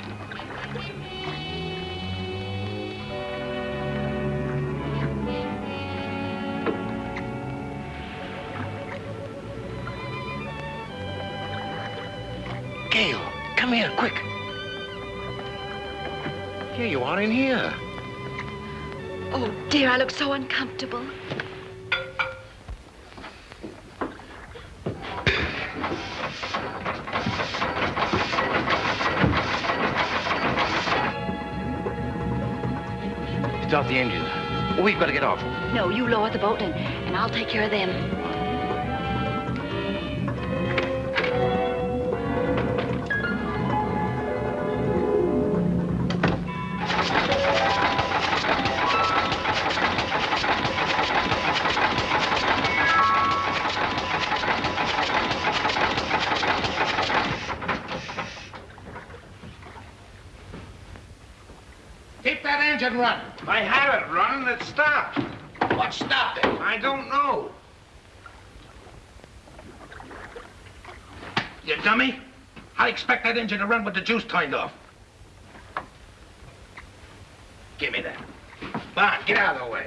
Come here, quick. Here you are in here. Oh, dear, I look so uncomfortable. Start the engine. We've got to get off. No, you lower the boat and, and I'll take care of them. That engine running. I had it running, it stopped. What stopped it? I don't know. You dummy. I expect that engine to run with the juice turned off. Give me that. Come on, get out of the way.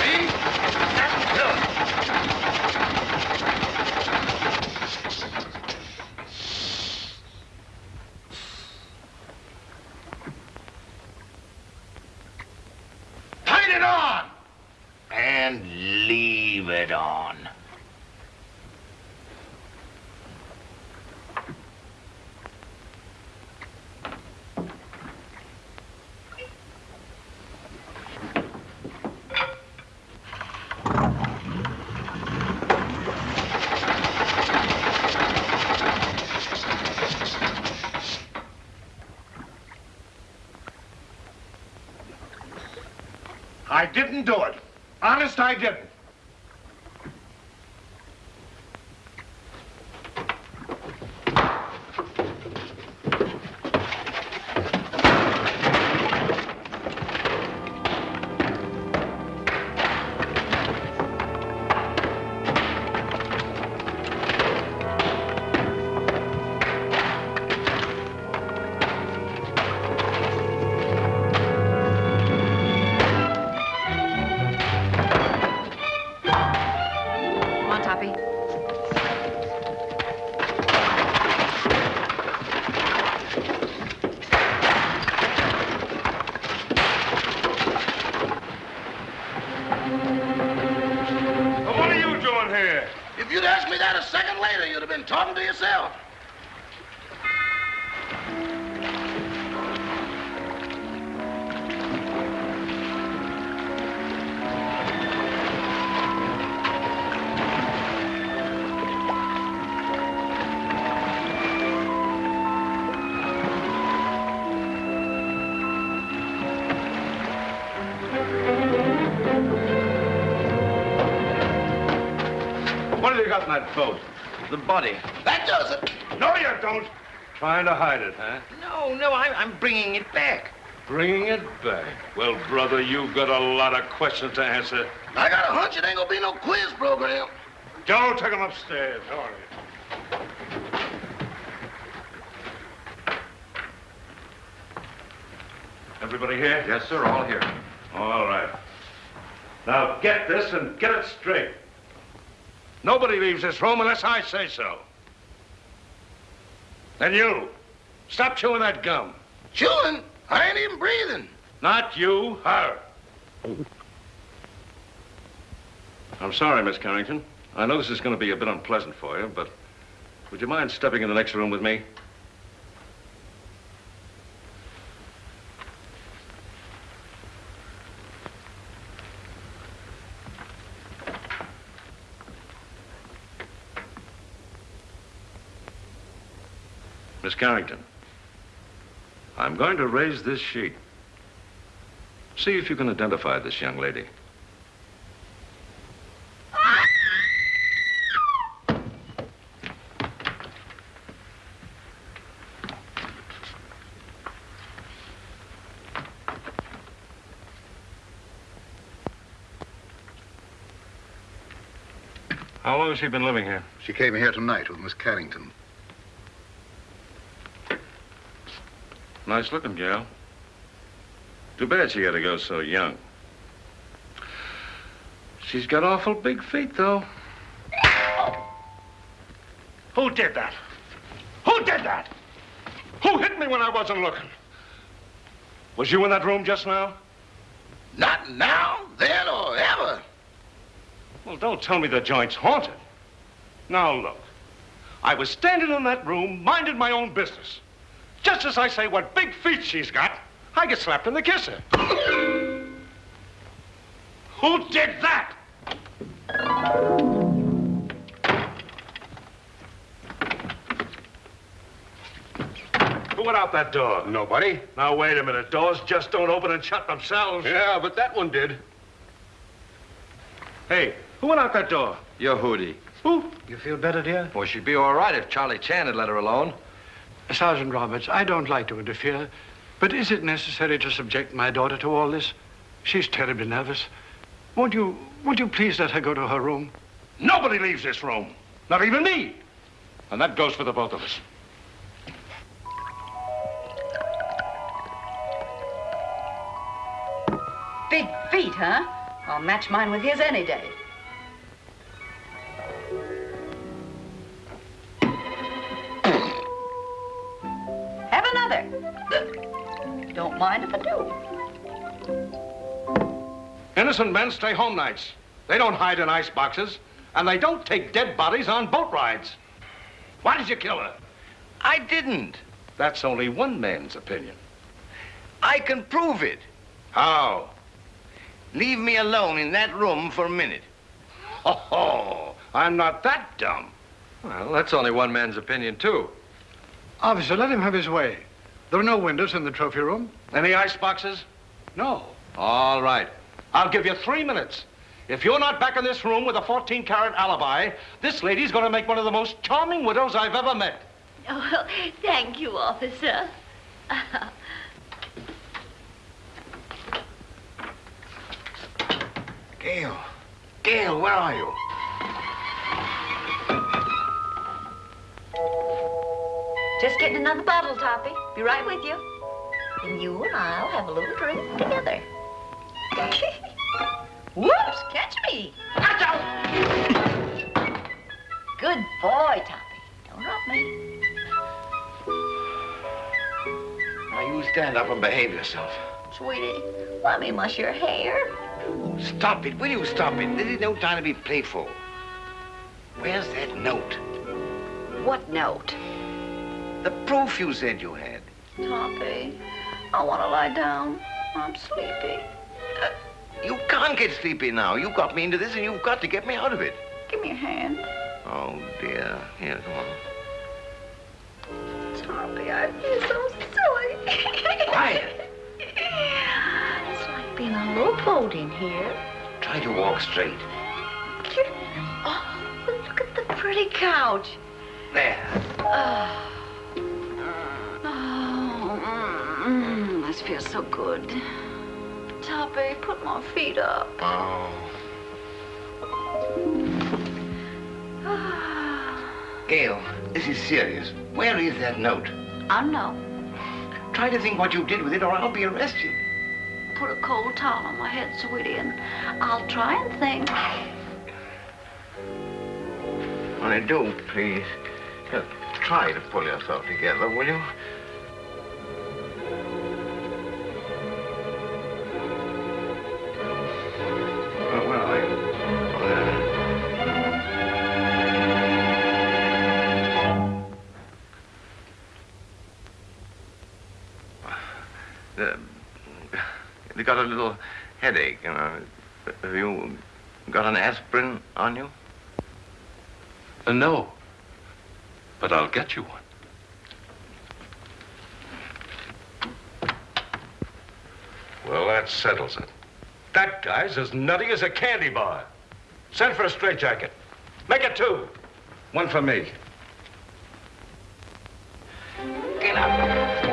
See? That's good. Turn it on! And leave it on. I didn't do it. Honest, I didn't. Have you got in that boat? The body. That does it. No, you don't. Trying to hide it, huh? No, no, I'm, I'm bringing it back. Bringing it back. Well, brother, you've got a lot of questions to answer. I got a hunch it ain't gonna be no quiz program. Joe, take him upstairs. All right. Everybody here? Yes, sir, all here. All right. Now get this and get it straight. Nobody leaves this room unless I say so. And you, stop chewing that gum. Chewing? I ain't even breathing. Not you, her. I'm sorry, Miss Carrington. I know this is going to be a bit unpleasant for you, but would you mind stepping in the next room with me? Miss Carrington, I'm going to raise this sheet. See if you can identify this young lady. How long has she been living here? She came here tonight with Miss Carrington. Nice looking gal. Too bad she had to go so young. She's got awful big feet, though. Who did that? Who did that? Who hit me when I wasn't looking? Was you in that room just now? Not now, then, or ever. Well, don't tell me the joint's haunted. Now, look. I was standing in that room, minding my own business. Just as I say what big feet she's got, I get slapped in the kisser. Who did that? Who went out that door? Nobody. Now, wait a minute. Doors just don't open and shut themselves. Yeah, but that one did. Hey, who went out that door? Your Hootie. Who? You feel better, dear? Well, she'd be all right if Charlie Chan had let her alone. Sergeant Roberts, I don't like to interfere, but is it necessary to subject my daughter to all this? She's terribly nervous. Won't you, won't you please let her go to her room? Nobody leaves this room. Not even me. And that goes for the both of us. Big feet, huh? I'll match mine with his any day. Don't mind if I do. Innocent men stay home nights. They don't hide in ice boxes, and they don't take dead bodies on boat rides. Why did you kill her? I didn't. That's only one man's opinion. I can prove it. How? Leave me alone in that room for a minute. Oh, I'm not that dumb. Well, that's only one man's opinion, too. Officer, let him have his way. There are no windows in the trophy room. Any ice boxes? No. All right. I'll give you three minutes. If you're not back in this room with a 14-carat alibi, this lady's going to make one of the most charming widows I've ever met. Oh, thank you, officer. Gail. Gail, where are you? Just getting another bottle, Toppy. Be right with you. And you and I'll have a little drink together. Whoops, catch me. Good boy, Toppy. Don't hurt me. Now you stand up and behave yourself. Sweetie, let me mush your hair. Stop it. Will you stop it? This is no time to be playful. Where's that note? What note? The proof you said you had. Toppy, I want to lie down. I'm sleepy. Uh, you can't get sleepy now. You got me into this, and you've got to get me out of it. Give me a hand. Oh, dear. Here, come on. Toppy, I feel so silly. Quiet. It's like being a rowboat in here. Try to walk straight. Oh, look at the pretty couch. There. Oh, oh mm, this feels so good. Toppy, put my feet up. Oh. Gail, this is serious. Where is that note? I know. Try to think what you did with it, or I'll be arrested. Put a cold towel on my head, sweetie, and I'll try and think. Honey, do, please. Just try to pull yourself together, will you? A little headache, you know. Have you got an aspirin on you? Uh, no. But I'll get you one. Well, that settles it. That guy's as nutty as a candy bar. Send for a straitjacket. Make it two. One for me. Get up.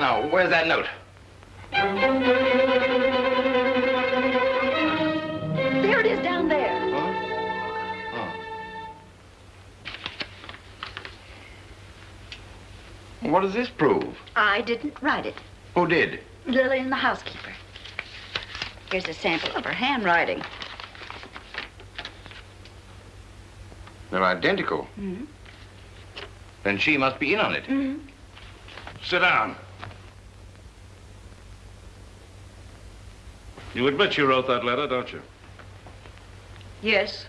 Now, where's that note? There it is down there. What does this prove? I didn't write it. Who did? Lillian, the housekeeper. Here's a sample of her handwriting. They're identical. Mm-hmm. Then she must be in on it. Mm-hmm. Sit down. You admit you wrote that letter, don't you? Yes,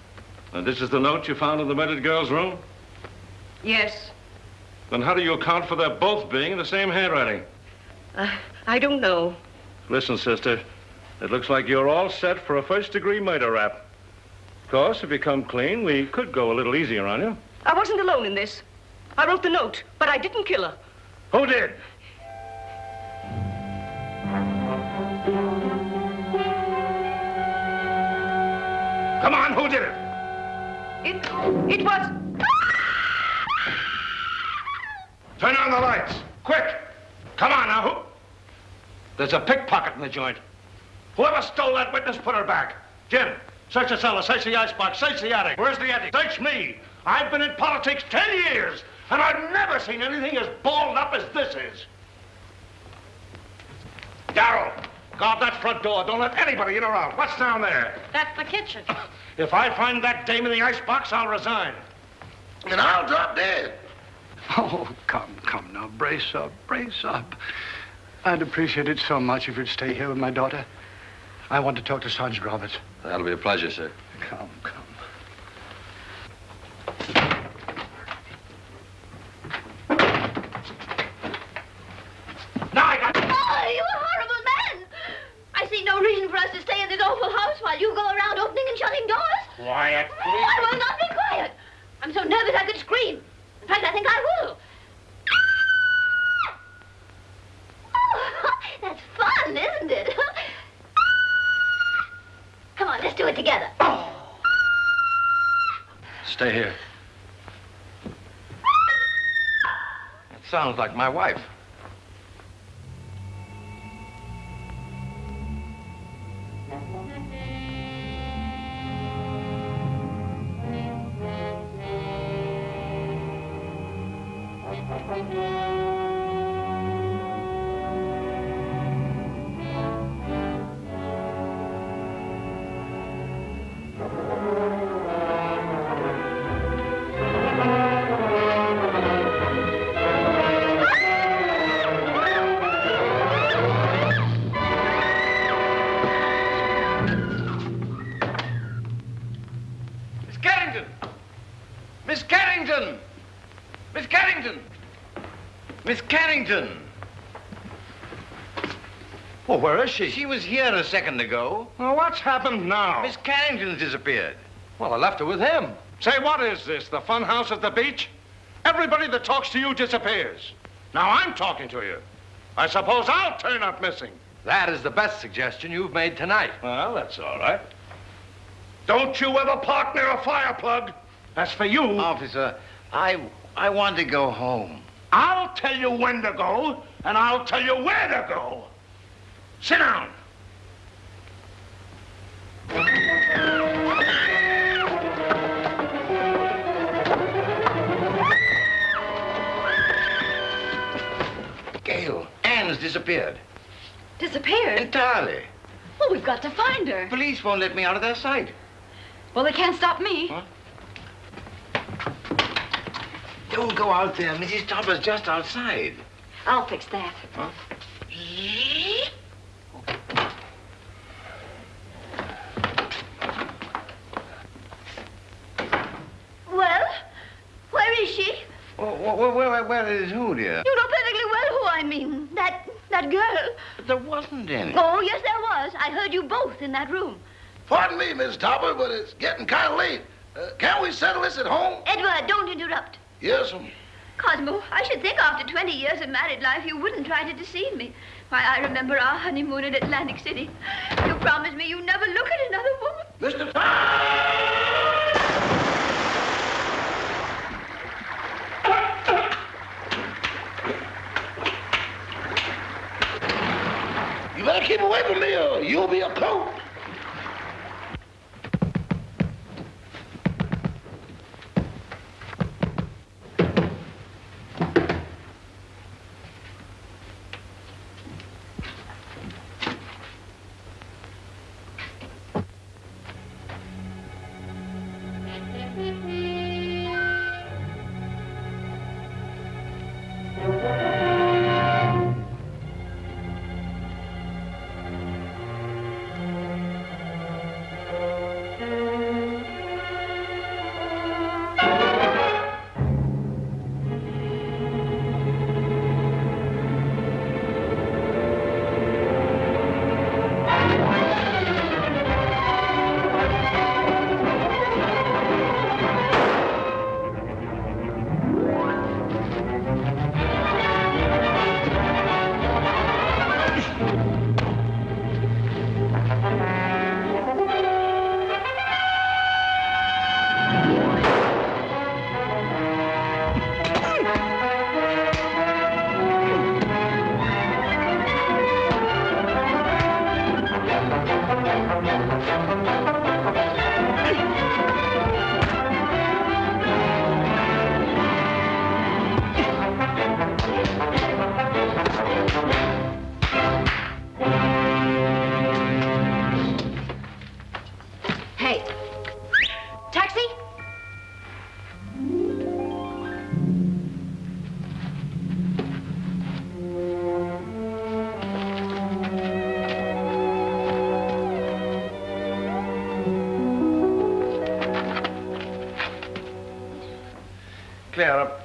And this is the note you found in the murdered girl's room? yes. Then how do you account for their both being in the same handwriting? Uh, I don't know. Listen, sister, it looks like you're all set for a first-degree murder rap. Of course, if you come clean, we could go a little easier on you. I wasn't alone in this. I wrote the note, but I didn't kill her. Who did? Come on, who did it? It, it was. Turn on the lights, quick! Come on now, who? There's a pickpocket in the joint. Whoever stole that witness, put her back. Jim, search the cellar, search the icebox, search the attic. Where's the attic? Search me. I've been in politics ten years, and I've never seen anything as balled up as this is. Darrell, guard that front door. Don't let anybody in or out. What's down there? That's the kitchen. If I find that dame in the icebox, I'll resign. And I'll drop dead. Oh, come, come now. Brace up, brace up. I'd appreciate it so much if you'd stay here with my daughter. I want to talk to Sergeant Roberts. That'll be a pleasure, sir. Come, come. Now I got... Oh, you horrible man! I see no reason for us to stay in this awful house while you go around opening and shutting doors. Quiet, Oh, I will not be quiet. I'm so nervous I could scream. In fact, I think I will. Oh, that's fun, isn't it? Come on, let's do it together. Stay here. That sounds like my wife. Well, where is she? She was here a second ago. Well, what's happened now? Miss Carrington's disappeared. Well, I left her with him. Say, what is this? The fun house at the beach? Everybody that talks to you disappears. Now I'm talking to you. I suppose I'll turn up missing. That is the best suggestion you've made tonight. Well, that's all right. Don't you ever park near a fire plug. That's for you. Officer, I I want to go home. I'll tell you when to go, and I'll tell you where to go. Sit down. Gail, Anne's disappeared. Disappeared? Entirely. Well, we've got to find her. Police won't let me out of their sight. Well, they can't stop me. Don't go out there. Mrs. Topper's just outside. I'll fix that. Huh? Well, where is she? Oh, where, where, where is who, dear? You know perfectly well who I mean. That that girl. There wasn't any. Oh, yes, there was. I heard you both in that room. Pardon me, Miss Topper, but it's getting kind of late. Uh, can't we settle this at home? Edward, don't interrupt. Yes, um, Cosmo, I should think after 20 years of married life you wouldn't try to deceive me. Why, I remember our honeymoon in Atlantic City. You promised me you'd never look at another woman. Mr. You better keep away from me or you'll be a coat.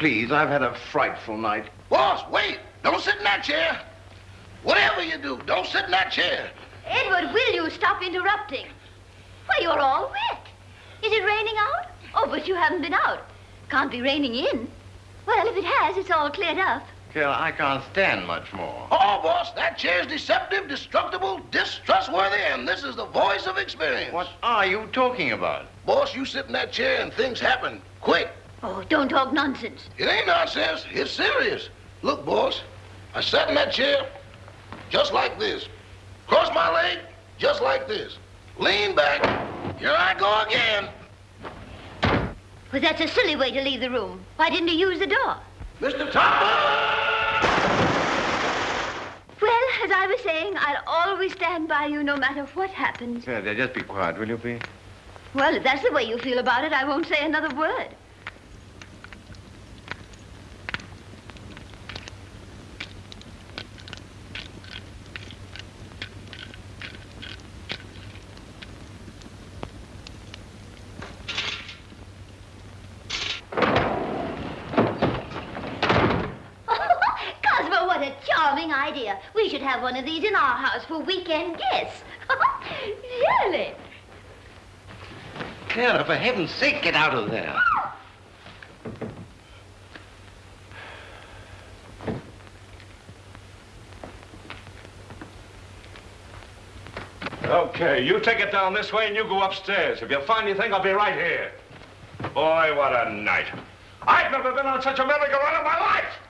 Please, I've had a frightful night. Boss, wait. Don't sit in that chair. Whatever you do, don't sit in that chair. Edward, will you stop interrupting? Why, you're all wet. Is it raining out? Oh, but you haven't been out. Can't be raining in. Well, if it has, it's all cleared up. Clara, I can't stand much more. Oh, boss, that chair's deceptive, destructible, distrustworthy, and this is the voice of experience. What are you talking about? Boss, you sit in that chair and things happen quick. Oh, don't talk nonsense. It ain't nonsense. It's serious. Look, boss, I sat in that chair just like this. Cross my leg just like this. Lean back. Here I go again. Well, that's a silly way to leave the room. Why didn't you use the door? Mr. Topper! Well, as I was saying, I'll always stand by you no matter what happens. Clara, dear, just be quiet, will you, please? Well, if that's the way you feel about it, I won't say another word. idea. We should have one of these in our house for weekend guests. really? Clara, for heaven's sake, get out of there. Okay, you take it down this way and you go upstairs. If you find anything, I'll be right here. Boy, what a night. I've never been on such a merry-go-round in my life.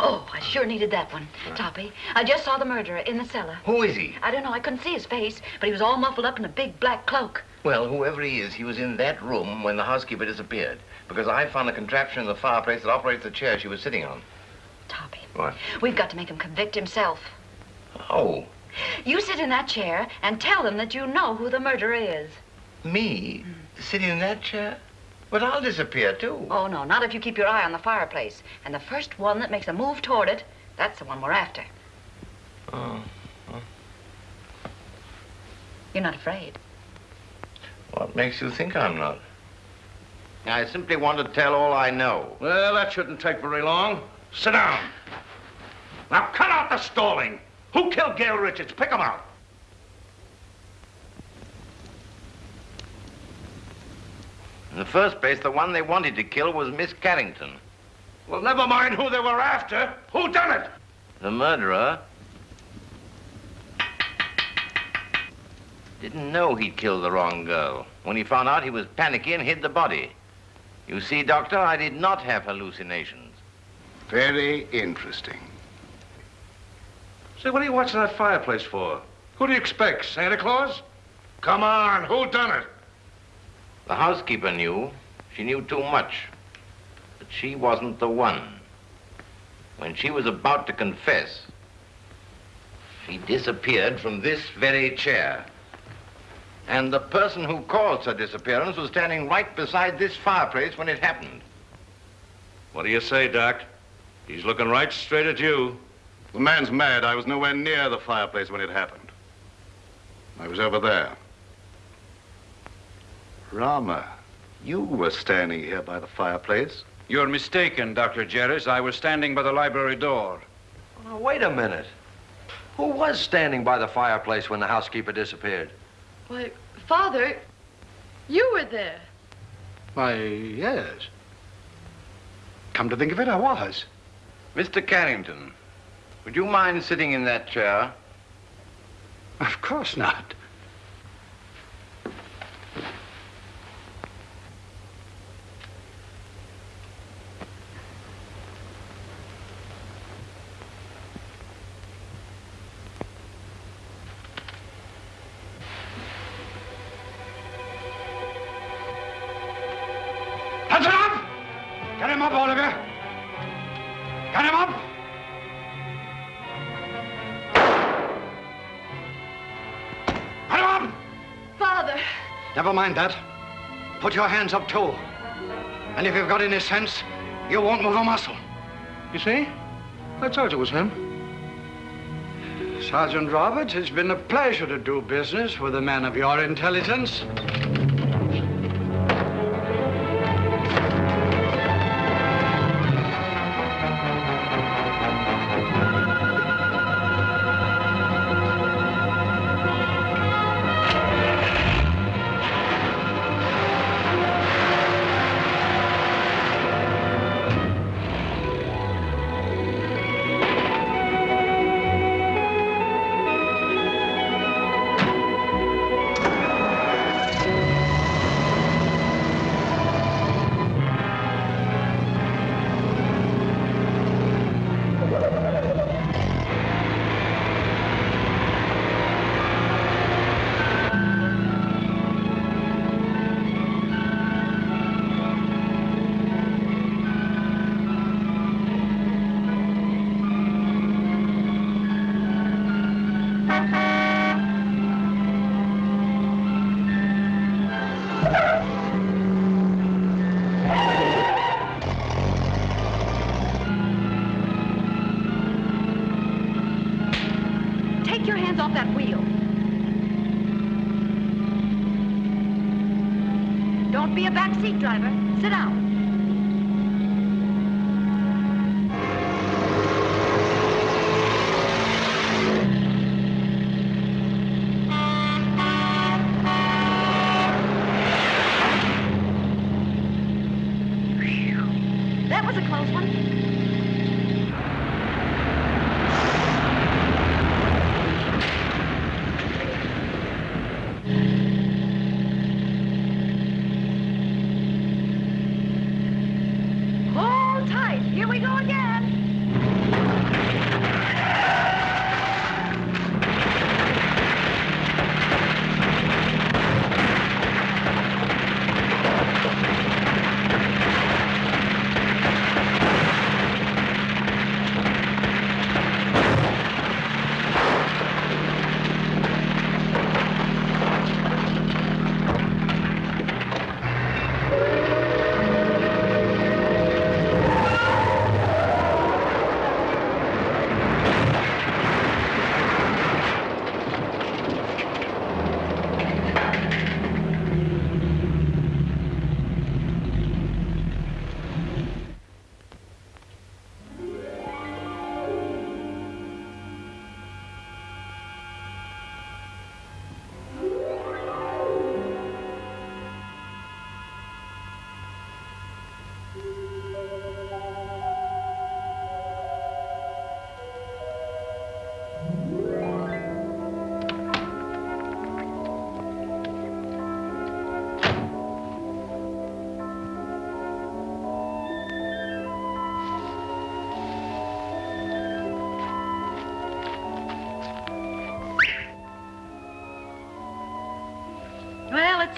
Oh, I sure needed that one, Toppy. I just saw the murderer in the cellar. Who is he? I don't know. I couldn't see his face, but he was all muffled up in a big black cloak. Well, whoever he is, he was in that room when the housekeeper disappeared. Because I found a contraption in the fireplace that operates the chair she was sitting on. Toppy. What? We've got to make him convict himself. Oh, You sit in that chair and tell them that you know who the murderer is. me? Mm. Sitting in that chair? But I'll disappear, too. Oh, no, not if you keep your eye on the fireplace. And the first one that makes a move toward it, that's the one we're after. Oh. You're not afraid. Oh. What makes you think I'm not? I simply want to tell all I know. Well, that shouldn't take very long. Sit down. Now, cut out the stalling. Who killed Gail Richards? Pick him out. In the first place, the one they wanted to kill was Miss Carrington. Well, never mind who they were after. Who done it? The murderer didn't know he'd killed the wrong girl. When he found out, he was panicky and hid the body. You see, Doctor, I did not have hallucinations. Very interesting. Say, what are you watching that fireplace for? Who do you expect, Santa Claus? Come on, who done it? The housekeeper knew. She knew too much. But she wasn't the one. When she was about to confess, she disappeared from this very chair. And the person who caused her disappearance was standing right beside this fireplace when it happened. What do you say, Doc? He's looking right straight at you. The man's mad. I was nowhere near the fireplace when it happened. I was over there. Rama, you were standing here by the fireplace. You're mistaken, Dr. Jeris. I was standing by the library door. Now, wait a minute. Who was standing by the fireplace when the housekeeper disappeared? Why, Father, you were there. Why, yes. Come to think of it, I was. Mr. Carrington, would you mind sitting in that chair? Of course not. Mind that. Put your hands up, too. And if you've got any sense, you won't move a muscle. You see? I told you it was him. Sergeant Roberts, it's been a pleasure to do business with a man of your intelligence. Your hands off that wheel. Don't be a backseat driver. Sit down.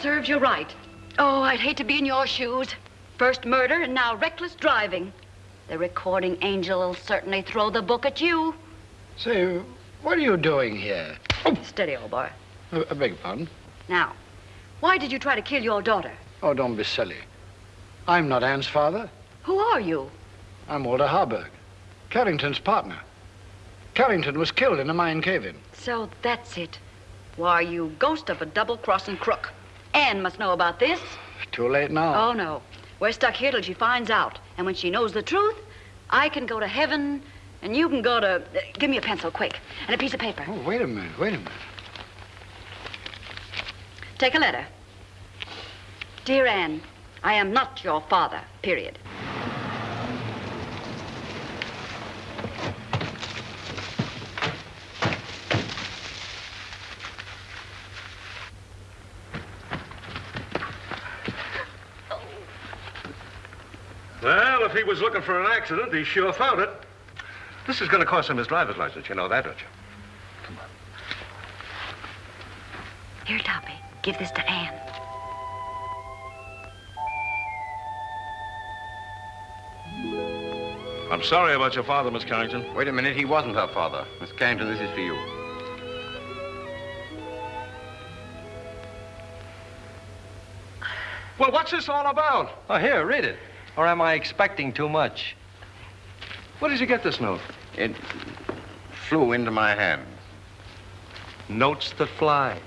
Serves you right. Oh, I'd hate to be in your shoes. First murder and now reckless driving. The recording angel will certainly throw the book at you. Say, what are you doing here? Oh. Steady, old boy. I, I beg your pardon? Now, why did you try to kill your daughter? Oh, don't be silly. I'm not Anne's father. Who are you? I'm Walter Harburg, Carrington's partner. Carrington was killed in a mine cave-in. So that's it. Why, you ghost of a double-crossing crook. Anne must know about this. Too late now. Oh, no. We're stuck here till she finds out. And when she knows the truth, I can go to heaven, and you can go to... uh, give me a pencil, quick, and a piece of paper. Oh, wait a minute, wait a minute. Take a letter. Dear Anne, I am not your father, period. Well, if he was looking for an accident, he sure found it. This is going to cost him his driver's license. You know that, don't you? Come on. Here, Toppy, give this to Anne. I'm sorry about your father, Miss Carrington. Wait a minute, he wasn't her father. Miss Carrington, this is for you. Well, what's this all about? Oh, here, read it. Or am I expecting too much? Where did you get this note? It flew into my hand. Notes that fly.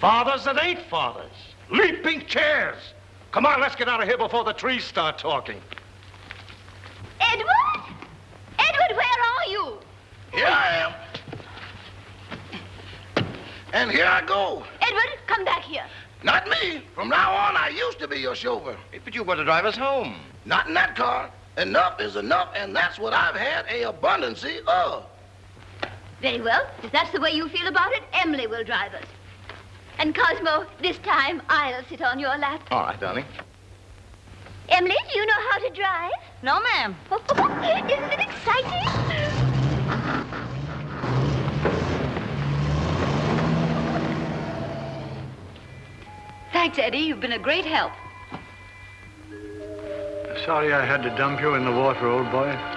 Fathers that ain't fathers. Leaping chairs. Come on, let's get out of here before the trees start talking. Edward? Edward, where are you? Here I am. And here I go. Edward, come back here. Not me. From now on, I used to be your chauffeur. But you were to drive us home. Not in that car. Enough is enough, and that's what I've had a abundancy of. Very well. If that's the way you feel about it, Emily will drive us. And Cosmo, this time I'll sit on your lap. All right, darling. Emily, do you know how to drive? No, ma'am. Isn't it exciting? Thanks, Eddie. You've been a great help. Sorry I had to dump you in the water, old boy.